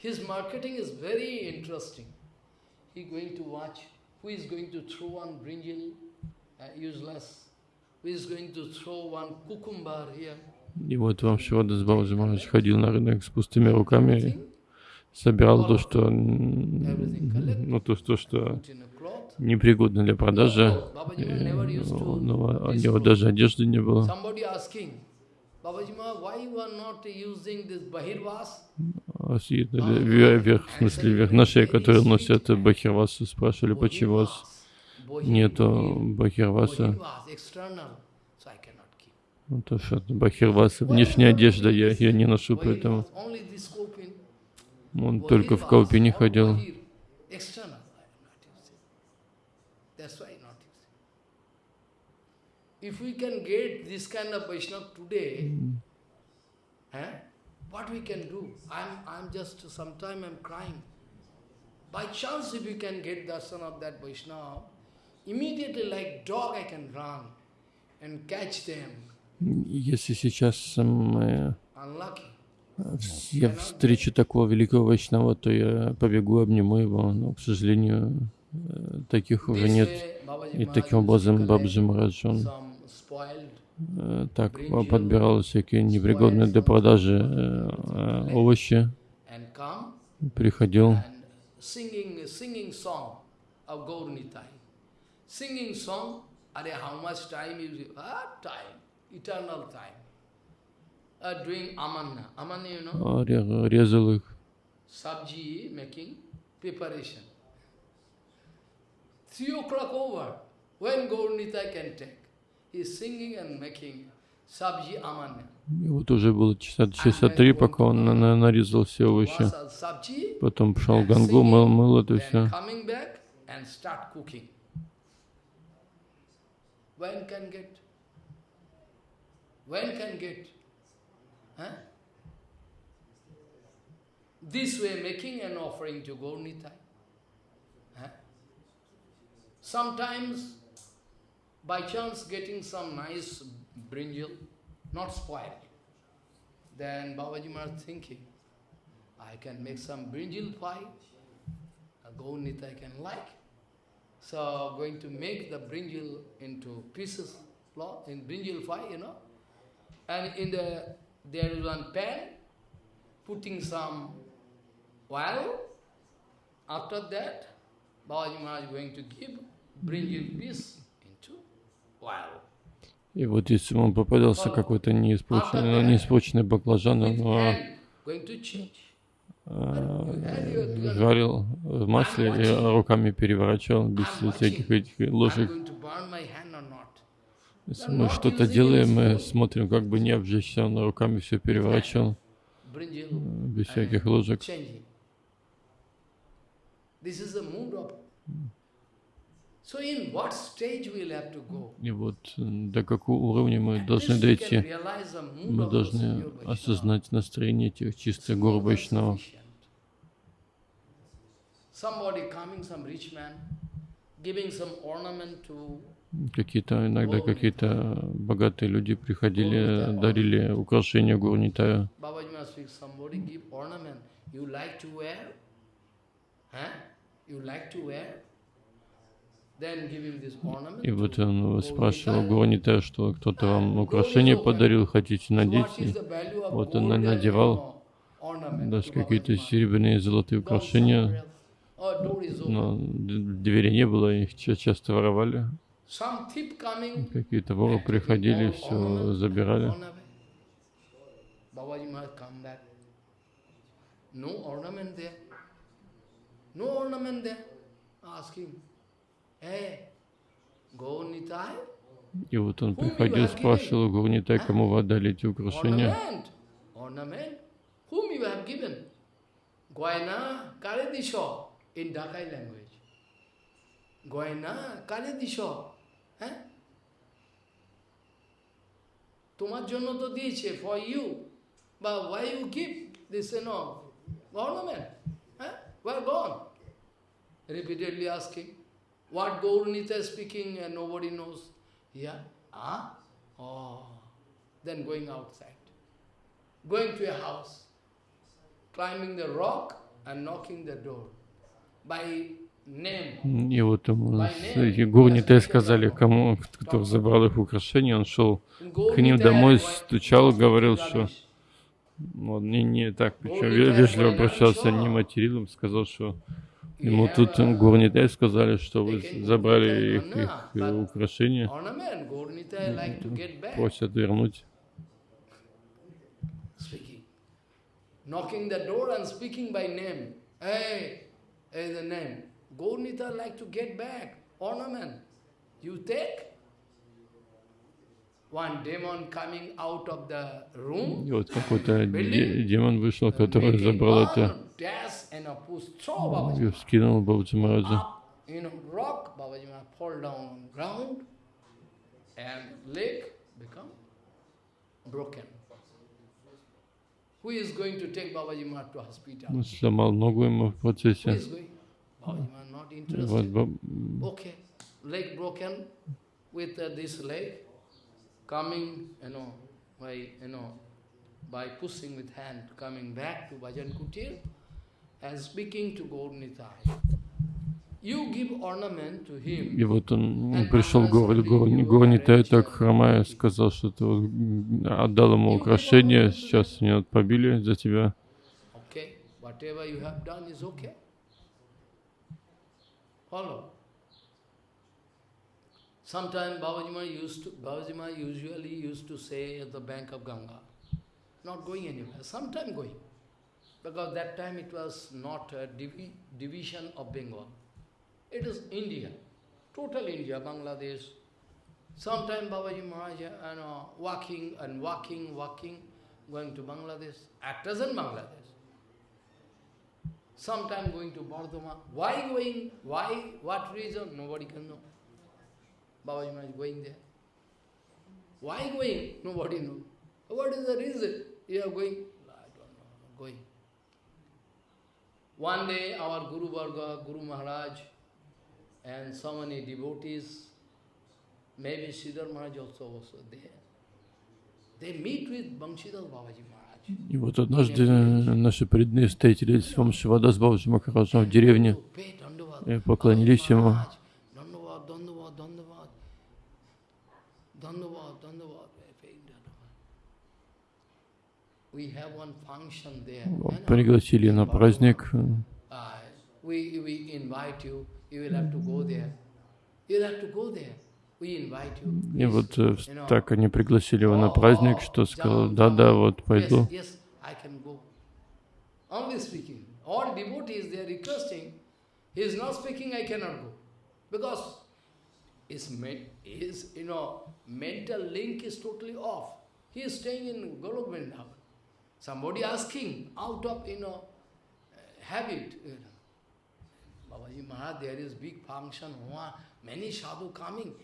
His marketing is very interesting. He going to watch who is going to throw one brinjal, uh, useless, who is going to throw one cucumber here, И вот вам Шивадас Бабаджи Махарадж ходил на рынок с пустыми руками, собирал то, что, ну, то, то, что непригодно для продажи, и, ну, ну, у него даже одежды не было. Вверх, в смысле, вверх на шее, которые носят бахирвасу, спрашивали, почему у вас нету бахирваса. Ну, то, что бахирваса, внешняя одежда, я ее не ношу, поэтому он только в Каупине ходил. If we can get this kind of Vaishnava today, eh, what we can do? I'm, I'm just, sometime I'm crying. By chance, if you can get darshan of that Vaishnava, immediately like dog I can run and catch them. Если сейчас мы я встречу такого великого Вайшнава, то я побегу, обниму его, но, к сожалению, таких уже нет. И таким образом Бабджи Марадж, он так подбирал всякие непригодные для продажи овощи, приходил ah. Uh? Резал их. Three o'clock over. When Gaurnita can take. И вот уже было часа, часа три, пока он на, на, нарезал все овощи. Потом пошел в Гангу, мыл, мыл это все. When can get? When can get? Huh? This way making an offering to Gaurnitai. Huh? Sometimes, by chance getting some nice brinjal, not spoiled, then Babaji Maharaj thinking, I can make some brinjal pie, a Gaurnitai can like. So going to make the brinjal into pieces, in brinjal pie, you know. And in the there is one pan, putting some oil. After that, Babaji Maharaj is going to give brinjal piece. И вот если ему попадался какой-то неиспорченный, неиспорченный баклажан, он жарил в масле и руками переворачивал без всяких этих ложек. Если мы что-то делаем, мы смотрим, как бы не обжечься, он руками все переворачивал. Без всяких ложек. И вот до какого уровня мы должны дойти? Мы должны осознать настроение этих чистых гор Вайшнавов. Какие-то иногда какие-то богатые люди приходили, дарили украшения Гурнитаю. You like to wear? И вот он спрашивал Гуанита, что кто-то вам украшение подарил, хотите надеть? И вот он надевал даже какие-то серебряные золотые украшения, но двери не было, их часто воровали. Какие-то воры приходили, все забирали. No ornament there. No ornament there. Asking. И вот он приходил, спрашивал Гурнитай, кому вы отдали эти украшения. Goina Karedisho in Dakai language. Goina Karedisho. হ্যাঁ তোমার জন্য তো দিয়েছে for you বা why you give this no government হ্যাঁ ওয়ার গন repeatedly asking What Gaurnita is speaking and nobody knows. Yeah? Ah? Oh. Then going outside. Going to a house. Climbing the rock and knocking the door. By И вот ему Гурниты сказали, кому, кто забрал их украшения, он шел к ним домой, стучал, говорил, что он не, не так, причем вежливо обращался, не материл им, сказал, что ему тут Гурнитай сказали, что вы забрали их, их украшения, просят вернуть. Knocking the door and speaking by name. Hey, hey, the name. Gaurnita like to get back ornament. You take? One demon coming out of the room. И вот какой-то демон вышел, который забрал это и скинул Бабаджи Мараджа. You know, rock, Babaji Maharaj fall down on ground and leg become broken. Who is going to take Babaji Maharaj to hospital? Сломал ногу ему в процессе. Oh, you are not interested. Okay, leg broken with uh, this leg coming, you know, by you know, by pushing with hand, coming back to Bhajan Kutir and speaking to Gaurnitai. И вот он, пришел город Горнитай, так хромая, сказал, что ты отдал ему украшение, сейчас меня отпобили за тебя. Sometimes used to, Babaji usually used to say at the bank of Ganga, not going anywhere, sometime going. Because that time it was not a divi division of Bengal. It is India, total India, Bangladesh. Sometime Babaji Maharaj, you know, walking and walking, walking, going to Bangladesh. At present Bangladesh sometime going to Bardhama. Why going? Why? What reason? Nobody can know. Babaji Maharaj going there. Why going? Nobody knows. What is the reason you are going? I don't know. Going. One day our Guru Varga, Guru Maharaj, and so many devotees, maybe Siddhar Maharaj also was there. They meet with Bangshidhar Babaji Maharaj. И вот однажды наши преданные встретились с Вамшивада с Бабаджи Махараджем в деревне и поклонились ему. Пригласили на праздник. И вот э, так они пригласили его на праздник, что сказал, да-да, вот пойду. All devotees, they are requesting. He is not speaking, I cannot go. Because his, his you know, mental link is totally off. He is staying in Golok Vrindavan. Somebody asking out of, you know, habit. You know, Babaji Maharaj, there is big function, many sadhu coming.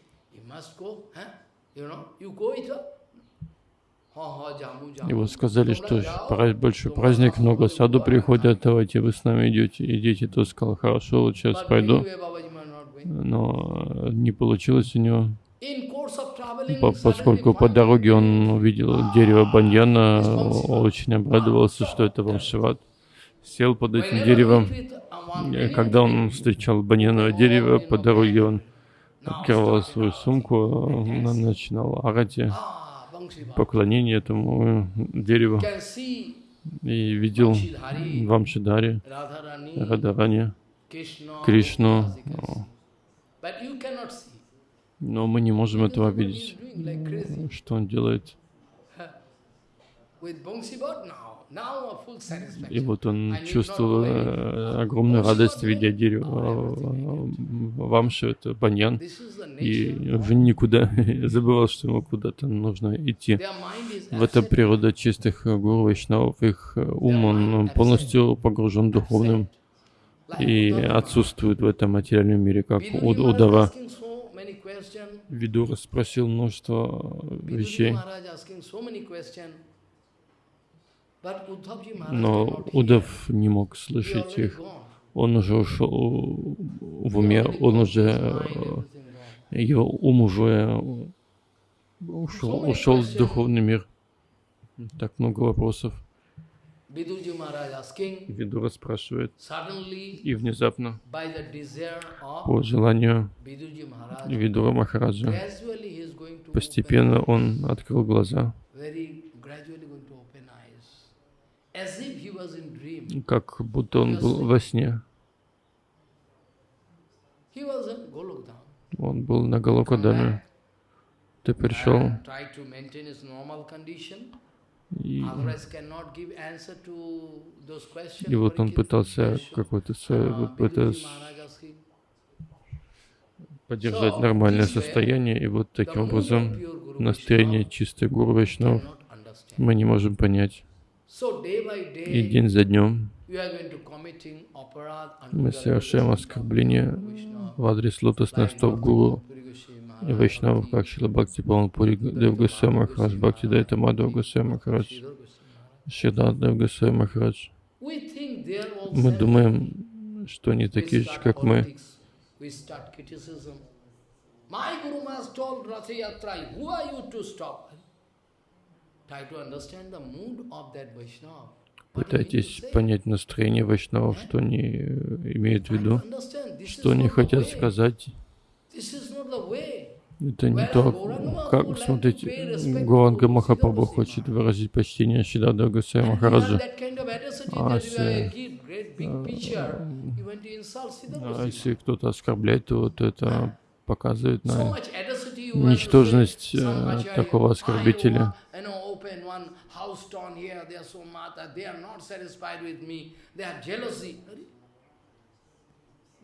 И вот сказали, что большой праздник, много саду приходят, давайте вы с нами идете. Идите, то сказал, хорошо, вот сейчас пойду. Но не получилось у него. Поскольку по дороге он увидел дерево баньяна, очень обрадовался, что это Вамшиват. Сел под этим деревом. Когда он встречал баньяновое дерево, по дороге он открывал свою сумку, начинал орать поклонение этому дереву и видел Вамшидари, Радарани, Кришну. Но мы не можем этого видеть, что он делает. И вот он чувствовал э, огромную радость, видя дерево Вамши, это баньян, и уже никуда забывал, что ему куда-то нужно идти. В это природа чистых гуру Вайшнавов, их ум, он полностью погружен духовным и отсутствует в этом материальном мире, как Удава. Видура спросил множество вещей. Но Удав не мог слышать их. Он уже ушел в уме, он уже, его ум уже ушел, ушел в духовный мир. Так много вопросов. Видура спрашивает, и внезапно, по желанию Видура Махараджа, постепенно он открыл глаза, как будто он был во сне. Он был на Галокадаме. Ты пришел и, и вот он пытался какое-то поддержать нормальное состояние, и вот таким образом настроение чистой Гуру Вайшнав мы не можем понять. И день за днем мы совершаем оскорбление в адрес лотосных стоп Гуру Вайшнавов, как Шила Бхакти Пури Дев Госвами Махарадж, Бхакти Дайта Мадхав Госвами Махарадж, Шидат Дев Госвами Махарадж. Мы думаем, что они такие же, как мы. My Guru Maharaj told Ratha Yatra, who are you to stop? Try to understand the mood of that Vaishnava. Пытайтесь понять настроение вайшнавов, что они имеют в виду, что они хотят сказать. Это не то, как, смотрите, Гуранга Махапрабху хочет выразить почтение Шидада Гусей Махараджа. А если, а если кто-то оскорбляет, то, то это показывает на ничтожность э, такого оскорбителя.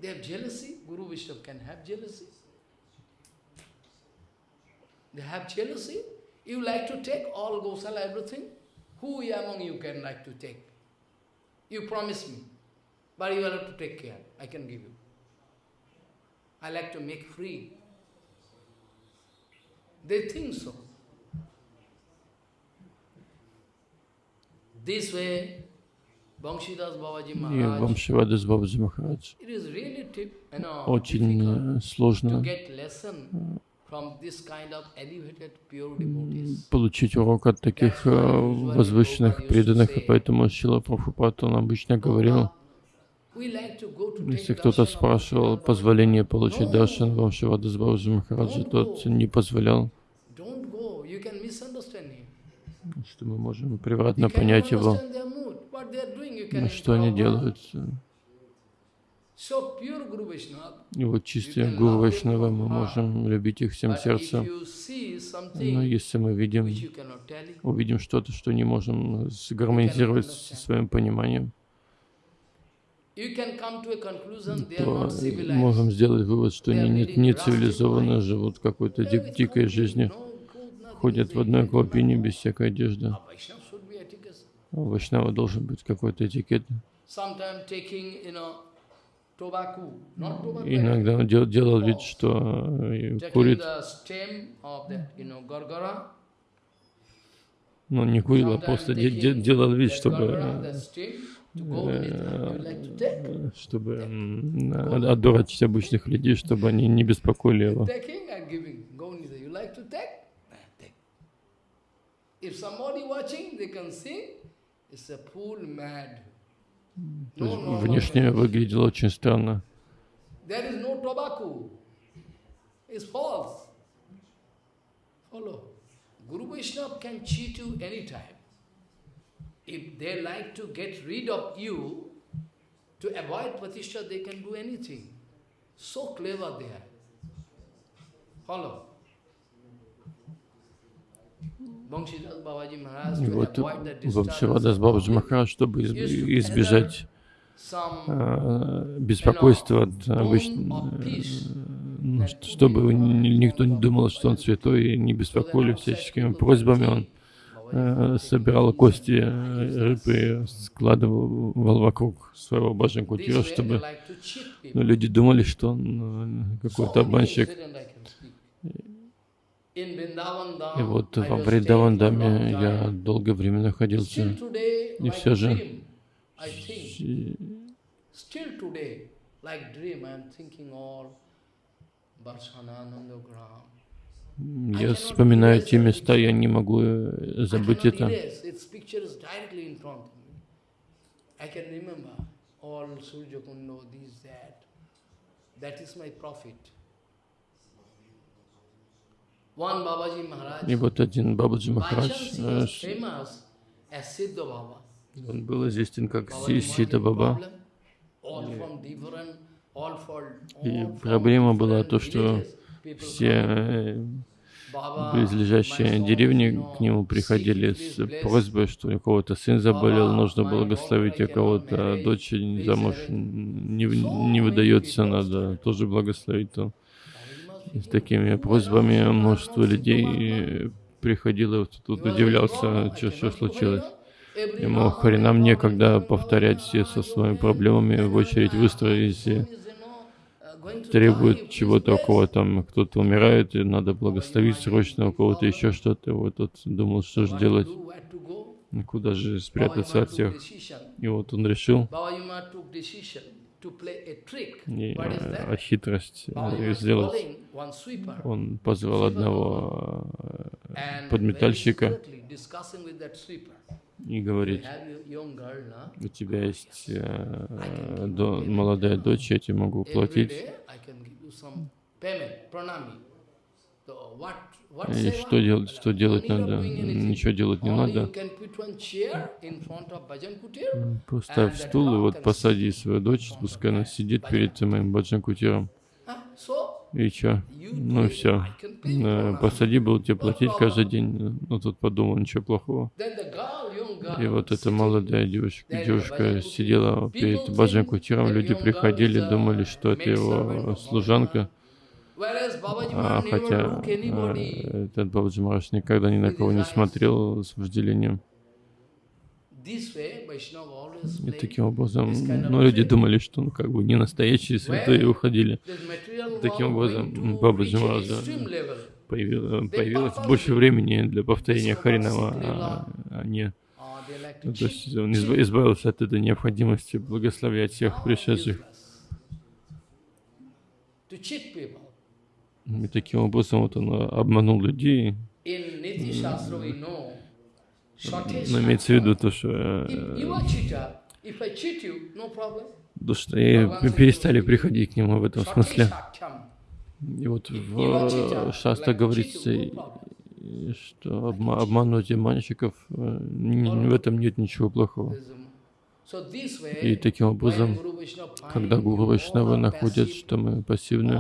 They have jealousy. Guru Vishnu can have jealousy. They have jealousy. You like to take all Gosala, everything. Who among you can like to take? You promise me, but you have to take care. I can give you. I like to make free. They think so. This way, и Вамшивадас Бабаджи Махарадж очень сложно получить урок от таких возвышенных преданных, и поэтому Шила Прабхупад, он обычно говорил, если кто-то спрашивал позволение получить даршан Вамшивада с Бабаджи Махараджа, тот не позволял, что мы можем превратно понять его, что они делают. И вот чистые Гуру Вайшнава, мы можем любить их всем сердцем. Но если мы видим, увидим что-то, что не можем сгармонизировать со своим пониманием, то можем сделать вывод, что они не, не цивилизованно живут какой-то дик дикой жизнью, ходят в одной клопине без всякой одежды. А у Вайшнава должен быть какой-то этикет. Иногда он дел, делал вид, что э, курит. Но не курил, а просто де, де, делал вид, чтобы э, чтобы отдурачить обычных людей, чтобы они не беспокоили его. If somebody watching, they can see it's a fool mad. Внешне выглядело очень странно. Guru Vaishnava can cheat you anytime. If they like to get rid of you, to avoid Pratishtha, they can do anything. So clever they are. Follow. И вот Вамшивадас Бабаджи Махарадж, чтобы избежать э, беспокойства от обычно, э, чтобы никто не думал, что он святой, и не беспокоили всяческими просьбами, он э, собирал кости рыб и складывал вокруг своего кутира, чтобы ну, люди думали, что он какой-то обманщик. И вот во Вриндавандаме я долгое время находился, и все же я вспоминаю те места, я не могу э, забыть это. I can remember all Surya Kundo, this, that. That is my profit. И вот один Бабаджи Махарадж, э, он был известен как Сита Баба. И проблема была то, что все э, близлежащие деревни к нему приходили с просьбой, что у кого-то сын заболел, нужно благословить, а I кого-то дочь замуж не, не выдается, надо тоже благословить. То. Baba must И be с такими просьбами множество людей приходило, тут удивлялся, что, что случилось. Ему Харинам некогда повторять все со своими проблемами, в очередь выстроились и требует чего-то, у там кто-то умирает, и надо благословить срочно, у кого-то еще что-то. Вот тот думал, что же делать, куда же спрятаться от всех. И вот он решил и, э, от хитрость э, сделать. Он позвал одного э, подметальщика и говорит, у тебя есть э, до- молодая дочь, я тебе могу платить. И что делать, что делать надо? Ничего делать не надо. Поставь стул и вот посади свою дочь, пускай она сидит перед моим баджан кутиром. И чё? Ну все. Посади, буду тебе платить каждый день. Ну тут подумал, ничего плохого. И вот эта молодая девушка, девушка сидела перед баджан кутиром, люди приходили, думали, что это его служанка. А, хотя э, этот Бабаджи Махарадж никогда ни на кого не смотрел с вожделением. И таким образом, ну, люди думали, что он как бы не настоящий святой и уходили. Таким образом, Бабаджи Махараджа появилось, появилось больше времени для повторения Харинама, а, а не... ну, то есть он изба- избавился от этой необходимости благословлять всех пришедших. И таким образом вот он обманул людей. Но имеется в виду то, что, э, то, что и перестали приходить к нему в этом смысле. И вот в Шаста говорится, и- что обма- обманывать обманщиков, э, в этом нет ничего плохого. И таким образом, когда Гуру Вайшнавы находят, что мы пассивны,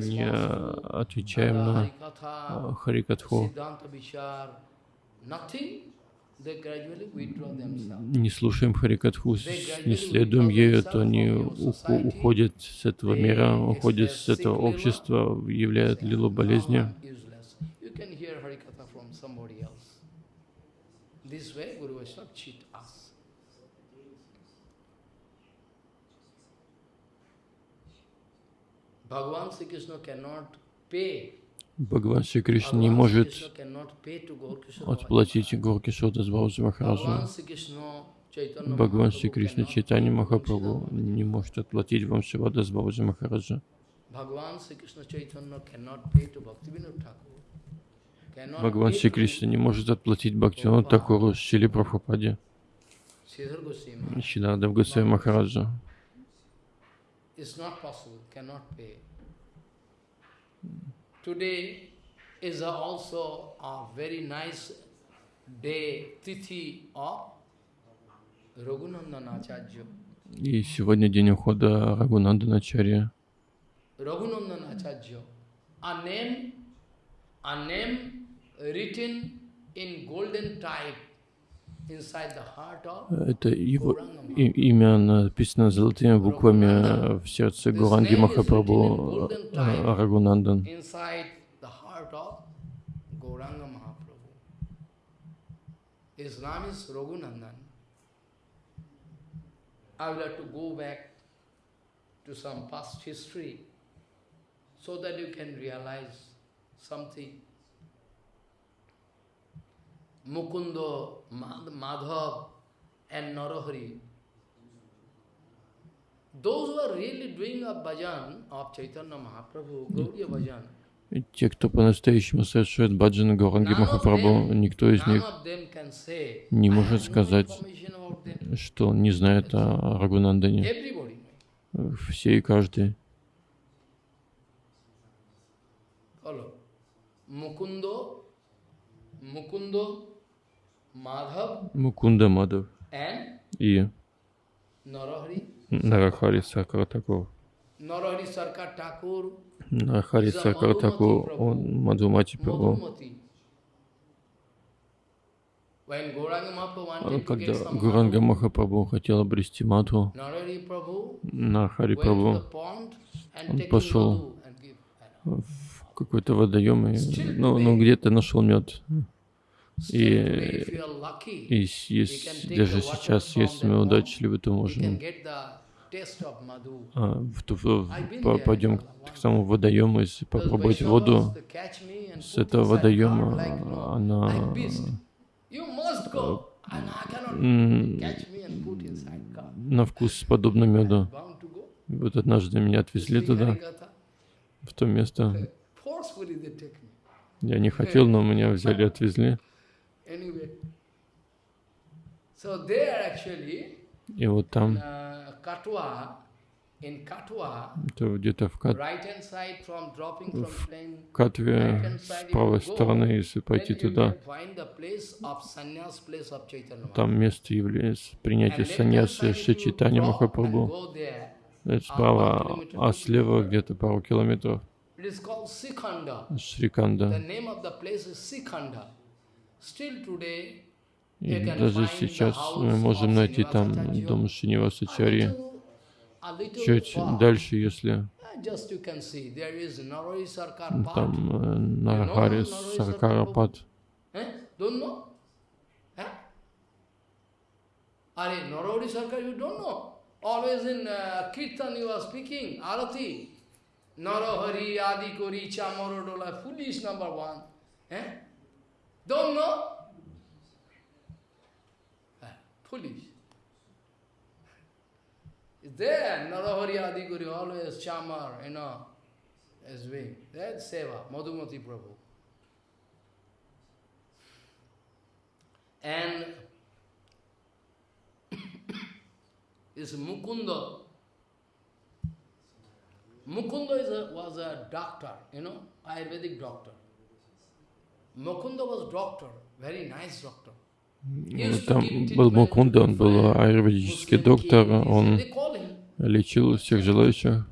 не отвечаем на а, Харикатху, не слушаем Харикатху, не следуем ею, то они уходят с этого мира, уходят с этого общества, являют лилу болезни. This way, Guru Vaishnava cheat us. Bhagavan Sri Krishna cannot pay. Бхагаван Шри Кришна не может отплатить Горки Шода Бхаджи Bhagavan Махараджу. Бхагаван Шри Кришна Чайтани Махапрабху не может отплатить вам Шивада с Бхаджи Махараджа. Бхагаван Шри Кришна не может отплатить Бхактивану Такуру Шили Прабхупаде. Шидардав Госвами Махараджа. It's not possible, cannot pay. Today is also a very nice day, tithi of Raghunandan Acharya. И сегодня день ухода Рагунанданачарья. Raghunandan Acharya. A name, a name written in golden type inside the heart of Это его имя написано золотыми буквами в сердце Гуранги Махапрабху э, Рагунандан. inside the heart of Gauranga Mahaprabhu. His name is Raghunandan. I would like to go back to some past history so that you can realize something. Mukunda, Mad- Madhav and Narahari, those who are really doing a bhajan of Chaitanya Mahaprabhu, Gauriya bhajan, те, кто по-настоящему совершает баджан Гауранги Махапрабху, никто из них не может сказать, что он не знает о Рагунандане. Все и каждый. Мукунда Мадхав и Нарахари Сакара Такур. Нарахари Сакар Такур, он Мадхумати Прабху. Когда Гуранга Махапрабху хотел обрести Мадху, Нарахари Прабху, он пошел в какой-то водоем и ну, ну где-то нашел мед. И, и есть, даже сейчас, если мы удачливы, то можем а, в, в, в, пойдем к самому водоему и попробовать воду. с этого водоема, она на вкус подобно меду. Вот однажды меня отвезли туда, в то место. Я не хотел, но меня взяли и отвезли. И вот там, это где-то в, Кат... в Катве, с правой стороны, если пойти туда, там место является принятия саньяса Шичитани Махапрабху. Это справа, а слева где-то пару километров. Шриканда. И даже сейчас мы можем найти там дом Шинивасачари. Чуть дальше, если там э, Нарахари Саркарапад. Are Narori Sarkar, you don't know. Always in uh, Kirtan you are speaking, Arati. Narahari, Adi Kori, Chamorodola, foolish number one. Eh? Don't know? Foolish. It's there, Narahari Adiguri, always Chamar, you know, as being. That's Seva, Madhumati Prabhu. And this Mukunda, Mukunda is a, was a doctor, you know, Ayurvedic doctor. Mukunda was doctor, very nice doctor. Там был Мукунда, он был аюрведический доктор, он лечил всех желающих.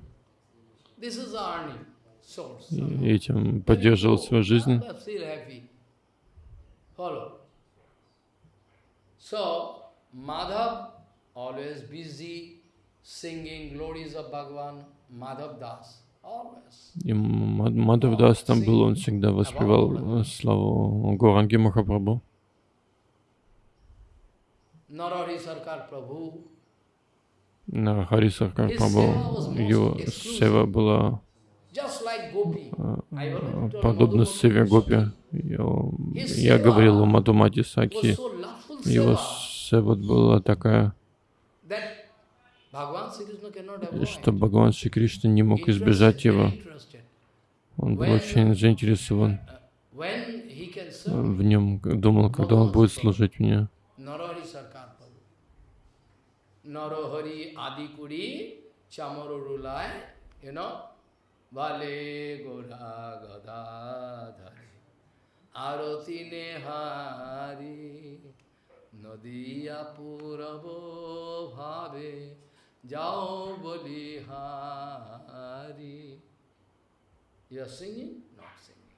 И этим поддерживал свою жизнь. И Мадхав Дас там был, он всегда воспевал славу Горанги Махапрабху. Нарахари Саркар Прабху, его сева была подобно севе Гопи. Я говорил о Мадумати Саки, его сева была такая, что Бхагаван Шри Кришна не мог избежать его. Он был очень заинтересован в нем, думал, когда он будет служить мне. Narahari Adikuri Chamarurulai, you know, Vale Gora Gadadhari Arati Nehari Nadiya Puravo Bhave Jao Bolihari You are singing? Not singing.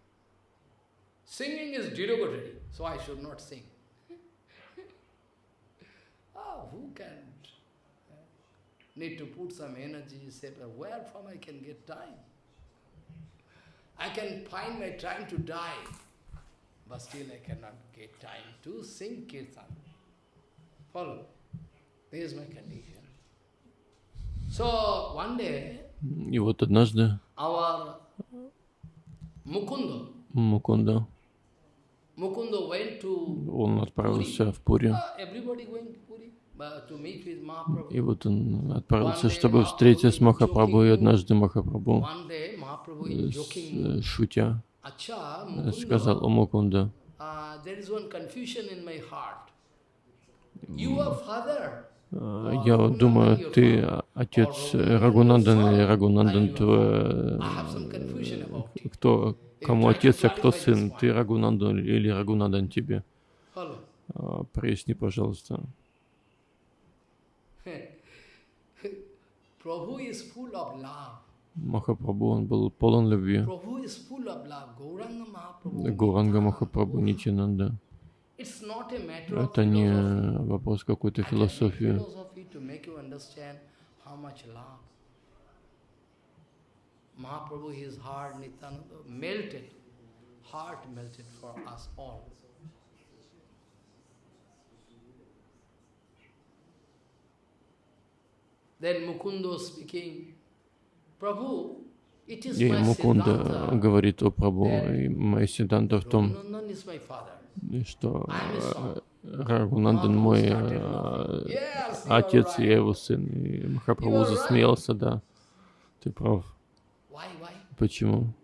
Singing is derogatory, so I should not sing. ah, who can need to put some energy, say, where from I can get time? I can find my time to die, but still I cannot get time to sing kirtan. Follow? This is my condition. So, one day, И вот однажды our Mukunda, Мукунда, он отправился в Пури. И вот он отправился, чтобы встретиться с Махапрабху, и однажды Махапрабху. Шутя, сказал о Мукунда, я думаю, ты отец Рагунандан или Рагунандан, твой, кто, кому отец, а кто сын? Ты Рагунандан или Рагунандан тебе? Проясни, пожалуйста. Махапрабху, он был полон любви. Гуранга Махапрабху Нитянанда. Это не вопрос какой-то философии. Mahaprabhu, his heart, Nityananda, melted, heart melted for us all. Then Mukunda speaking, Prabhu, и Мукунда говорит о Прабху, и моя сиданта в том, что Рагунандан мой э, отец, и я его сын. И Махапрабху засмеялся, да, ты прав. Почему?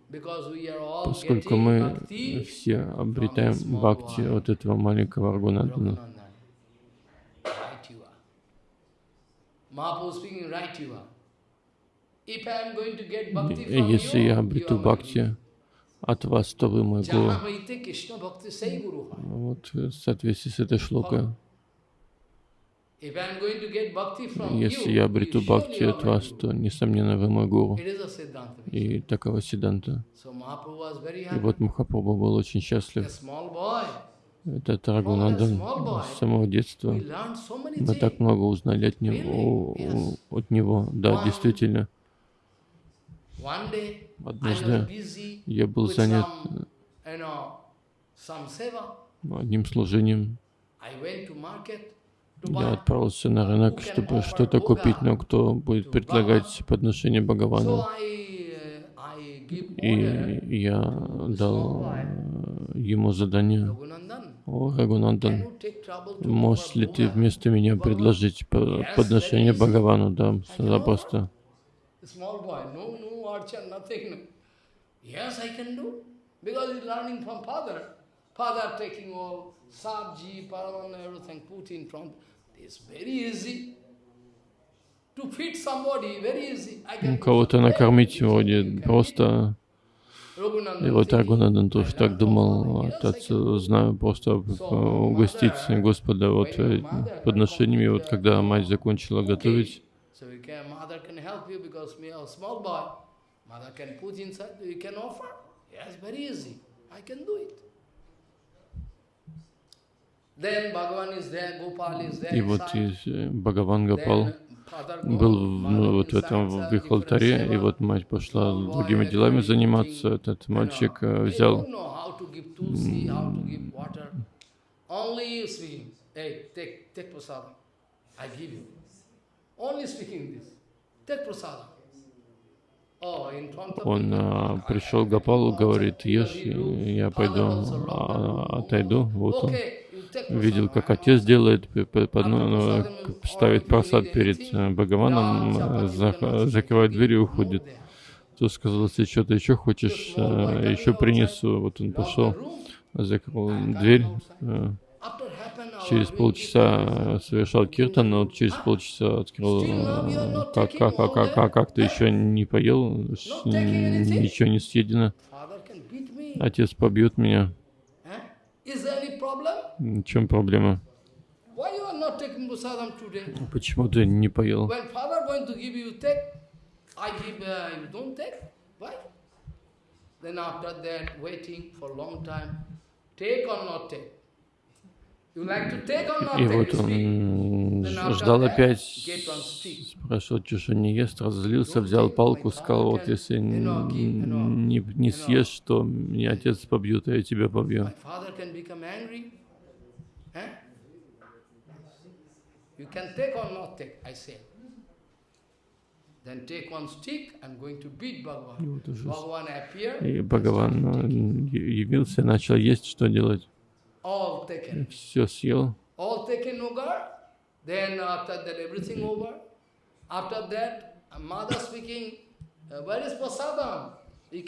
Поскольку мы все обретаем бхакти от этого маленького Рагунандана. Если я обрету бхакти от вас, то вы мой гуру. Вот в соответствии с этой шлокой. Если я обрету бхакти от вас, то, несомненно, вы мой гуру. И такова Сиданта. И вот Махапрабху был очень счастлив. Это Рагунандан с самого детства. Мы так много узнали от него. От него. Да, действительно. Однажды я был занят одним служением. Я отправился на рынок, чтобы что-то купить, но кто будет предлагать подношение Бхагавану. И я дал ему задание. О, Рагунандан, можешь ли ты вместо меня предложить подношение Бхагавану? Да, запросто. Кого-то накормить вроде просто. И вот Рагунандан тоже так думал, отец, знаю, просто угостить Господа вот подношениями. Вот когда мать закончила готовить. И вот Бхагаван Гопал был ну, вот в этом в их алтаре, и вот мать пошла другими делами заниматься. Этот мальчик взял. this. Take prasadam. Он а, пришел к Гапалу, говорит, ешь, я пойду, а, отойду. Вот он видел, как отец делает, под, ну, ставит просад перед э, Бхагаваном, закрывает дверь и уходит. Тот сказал, если что-то еще хочешь, э, еще принесу. Вот он пошел, закрыл дверь, э, через полчаса совершал киртан, но через полчаса открыл, как, как, как, как, как, как ты еще не поел, ничего не съедено. Отец побьет меня. В чем проблема? Почему ты не поел? Then after that, waiting for long time, take or not take. И вот он ждал опять, спрашивал, что же не ест, разозлился, взял палку, сказал, вот если не, не съешь, то меня отец побьет, а я тебя побью. И Бхагаван явился, начал есть, что делать? All taken. Все съел. All taken over. Then after that everything over. After that, mother speaking, where is prasadam? И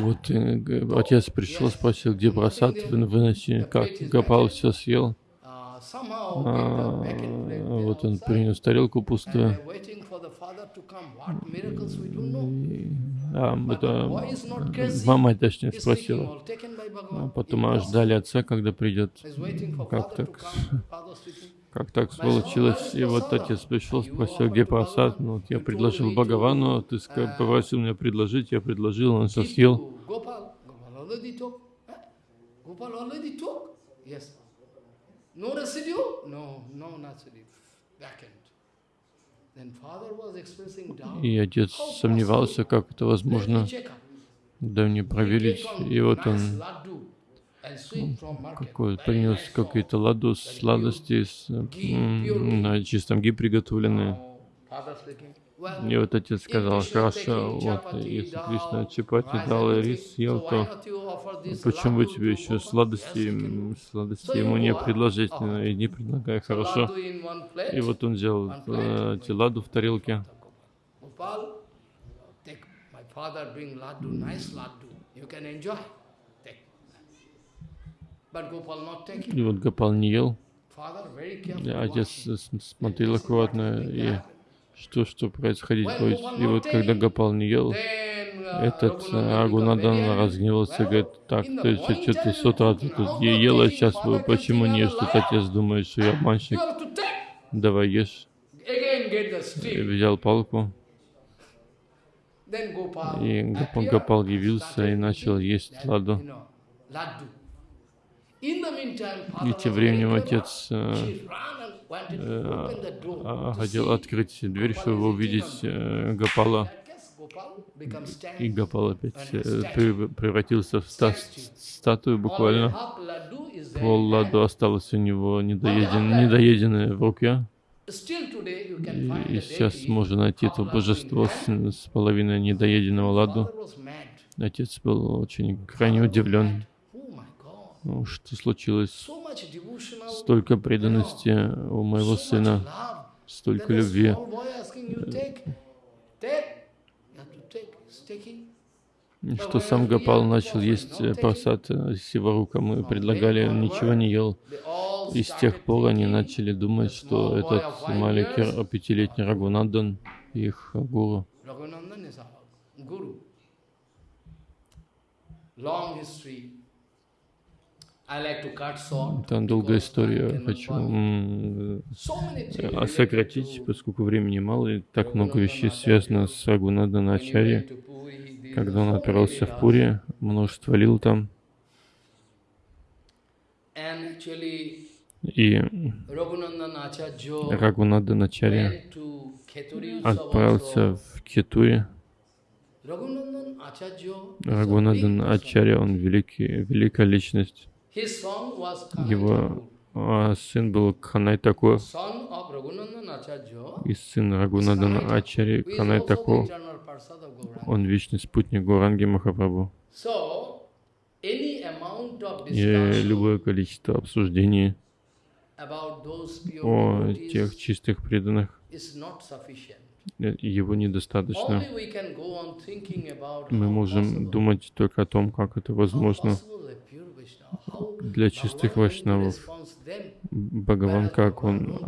вот э, отец пришел, спросил, где просад выноси, как Гопал все съел. А, вот он принес тарелку пустую. А, это мама, точнее, спросила. А потом аж ждали отца, когда придет. Как так? Как так получилось? И вот отец пришел, спросил, где просад. Ну, вот я предложил Бхагавану, ты попросил меня предложить, я предложил, он все съел. No residue? No, no residue. Back end. И отец сомневался, как это возможно. Да мне проверить. И вот он какой, принес какие-то ладу, сладости с, на чистом ги приготовленные. И вот отец сказал, хорошо, вот если Кришна чапати дал и рис съел, то почему бы тебе еще сладости, сладости ему не предложить, и не предлагай, хорошо. И вот он взял э, эти ладу в тарелке. И вот Гопал не ел. Отец смотрел аккуратно и что, что происходить будет. И вот когда Гопал не ел, этот Агунадан разгневался, говорит, так, ты что-то с утра ты тут ел, а сейчас почему не ешь? Тут отец думает, что я обманщик. Давай ешь. И взял палку. И Гопал явился и начал есть ладу. И тем временем отец э, хотел открыть дверь, чтобы увидеть э, Гопала. И Гопал опять э, превратился в ста статую буквально. Пол ладу осталось у него недоеден, недоеденное в руке. И, и сейчас можно найти это божество с, с половиной недоеденного ладу. Отец был очень крайне удивлен. Ну, что случилось? Столько преданности у моего сына, столько любви. Что сам Гопал начал есть просад Сиварука, мы предлагали, ничего не ел. И с тех пор они начали думать, что этот маленький пятилетний Рагунандан их гуру. Long history. Там долгая история. Хочу э, сократить, поскольку времени мало, и так много вещей связано с Рагунада Начари. Когда он отправился в Пури, множество лил там. И Рагунада Начари отправился в Кетури. Рагунандан Ачарья, он великий, великая личность. Его а, сын был Канай Таку, и сын Рагунадана Ачари Канай Таку. Он вечный спутник Гуранги Махапрабху. И любое количество обсуждений о тех чистых преданных, э, его недостаточно. Мы можем думать только о том, как это возможно для чистых вайшнавов. Бхагаван, как он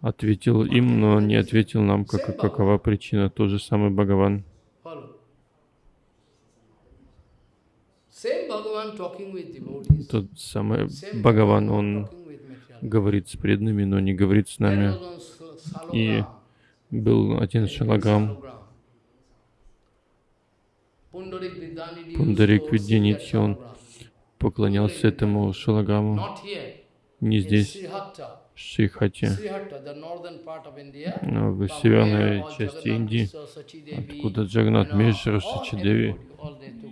ответил им, но не ответил нам, как, какова причина. Тот же самый Бхагаван. Тот самый Бхагаван, он говорит с преданными, но не говорит с нами. И был один шалаграм, Пундарик Видянитхи, он поклонялся этому шалаграму не здесь, в Шрихате, но в северной части Индии, откуда Джагнат Мешра, Шачадеви,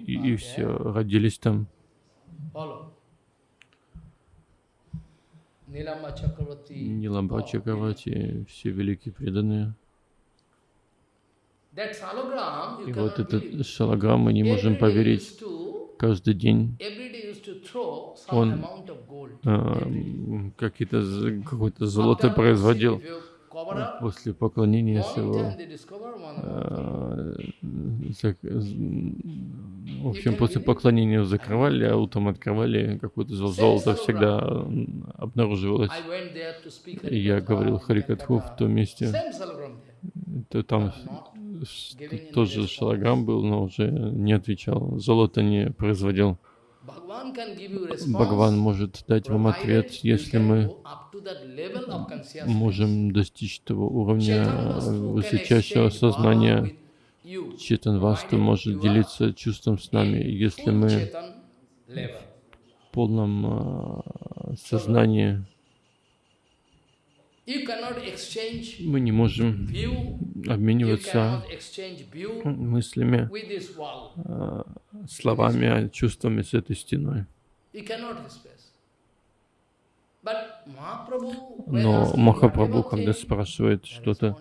и, и все родились там. Ниламба Чакравати, все великие преданные. И вот этот шалаграм мы не можем поверить. Каждый день он э, какие-то какое-то золото производил. после поклонения своего, в общем, после поклонения закрывали, а утром открывали какой-то золото всегда обнаруживалось. И я говорил Харикатху в том месте, то там тоже шалаграм был, но уже не отвечал, золото не производил. Бхагаван может дать вам ответ, если мы можем достичь того уровня высочайшего сознания. Читан Васту может делиться чувством с нами, если мы в полном а, сознании мы не можем обмениваться мыслями, а, словами, чувствами с этой стеной. Но Махапрабху, когда спрашивает что-то,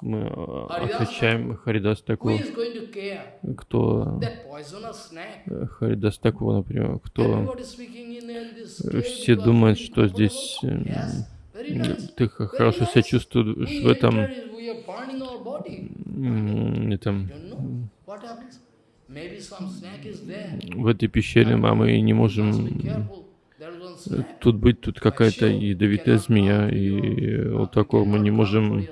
мы а, отвечаем Харидас Такур. Кто Харидас Такур, например, кто все думают, что здесь ты хорошо себя чувствуешь в этом, этом в этой пещере, а мы не можем тут быть, тут какая-то ядовитая змея, и вот такого мы не можем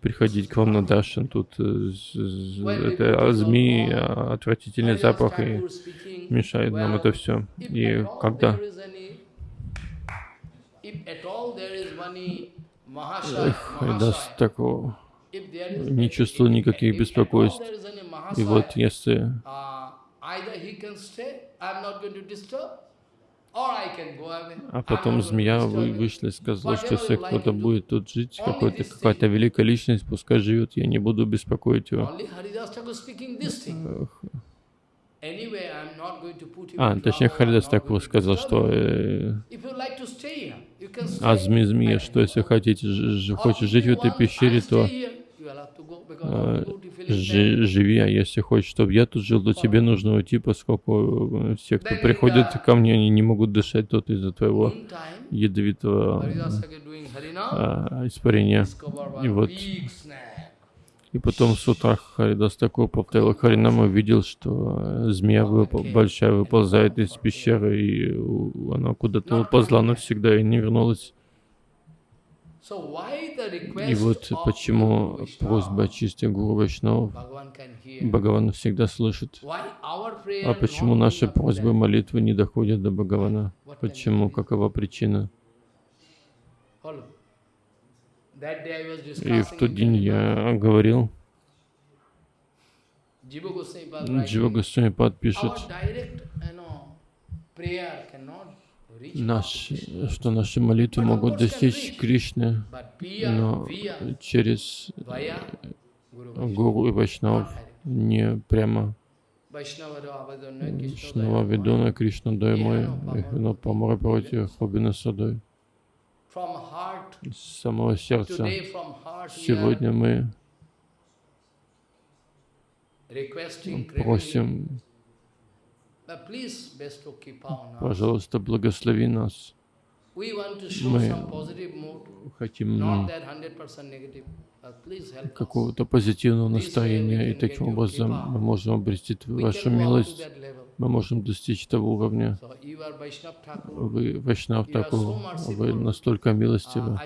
приходить к вам на Дашин. Тут э, это змеи, отвратительный запах, и мешает нам это все. И когда даст такого. Не чувствовал никаких беспокойств. И вот если а потом змея вы, вышла и сказала, что если кто-то будет тут жить, какая-то какая великая личность, пускай живет, я не буду беспокоить его. А, точнее, Харидас так сказал, что э, а змея, что если хотите, ж, хочешь жить в этой пещере, то э, живи, а если хочешь, чтобы я тут жил, то тебе нужно уйти, поскольку э, все, кто приходит ко мне, они не могут дышать тут из-за твоего ядовитого а, испарения. И вот и потом с утра Харидас такой повторил Харинам и видел, что э, змея выпол, большая выползает из пещеры, и она куда-то уползла навсегда и не вернулась. И вот почему просьба чистых Гуру Вайшнав Бхагаван всегда слышит. А почему наши просьбы, молитвы не доходят до Бхагавана? Почему? Какова причина? И в тот день я говорил, Джива Госвами Пад пишет, наш, что наши молитвы могут достичь Кришны, но через Гуру и Вайшнав не прямо. Вайшнава Ведуна Кришна Даймой, Эхвина Памара Прати Хобина Садой с самого сердца. Сегодня мы просим, пожалуйста, благослови нас. Мы хотим какого-то позитивного настроения, и таким образом мы можем обрести вашу милость мы можем достичь того уровня. Вы Вайшнав Такур, вы настолько милостивы.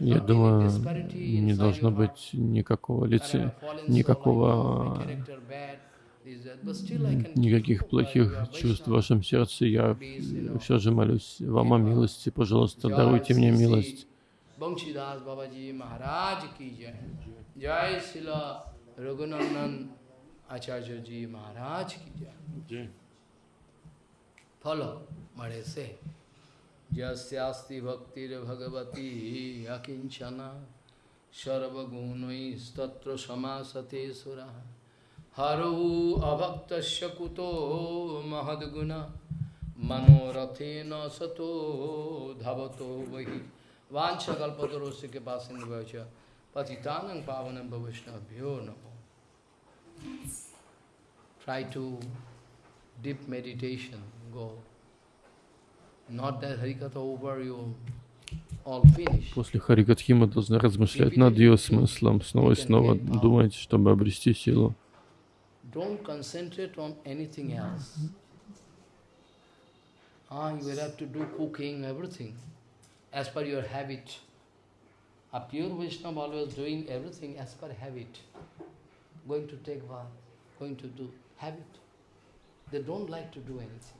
Я думаю, не должно быть никакого лица, никакого никаких плохих чувств в вашем сердце. Я все же молюсь вам о милости. Пожалуйста, даруйте мне милость. Acharya Ji Maharaj Acharya ji Maharaj की जय। फलो मरे से। जस्यास्ति भक्तिर्भगवती अकिंचना सर्वगुणस्तत्र समासते सुरा। हरौ अभक्त कुतो महद्गुण। मनोरथेन सतो धवतो वही वांछकल्पतरोस्य के पास पतितानं पावनं भविष्णभ्यो नमः। Try to deep meditation, go. Not that Harikatha over you. После Харикатхи мы должны размышлять над ее смыслом, снова и снова думать, чтобы обрести силу. Don't concentrate on anything else. Ah, you will have to do cooking, everything, as per your habit. A pure Vaishnava always doing everything as per habit. Going to take bath, going to do habit. They don't like to do anything.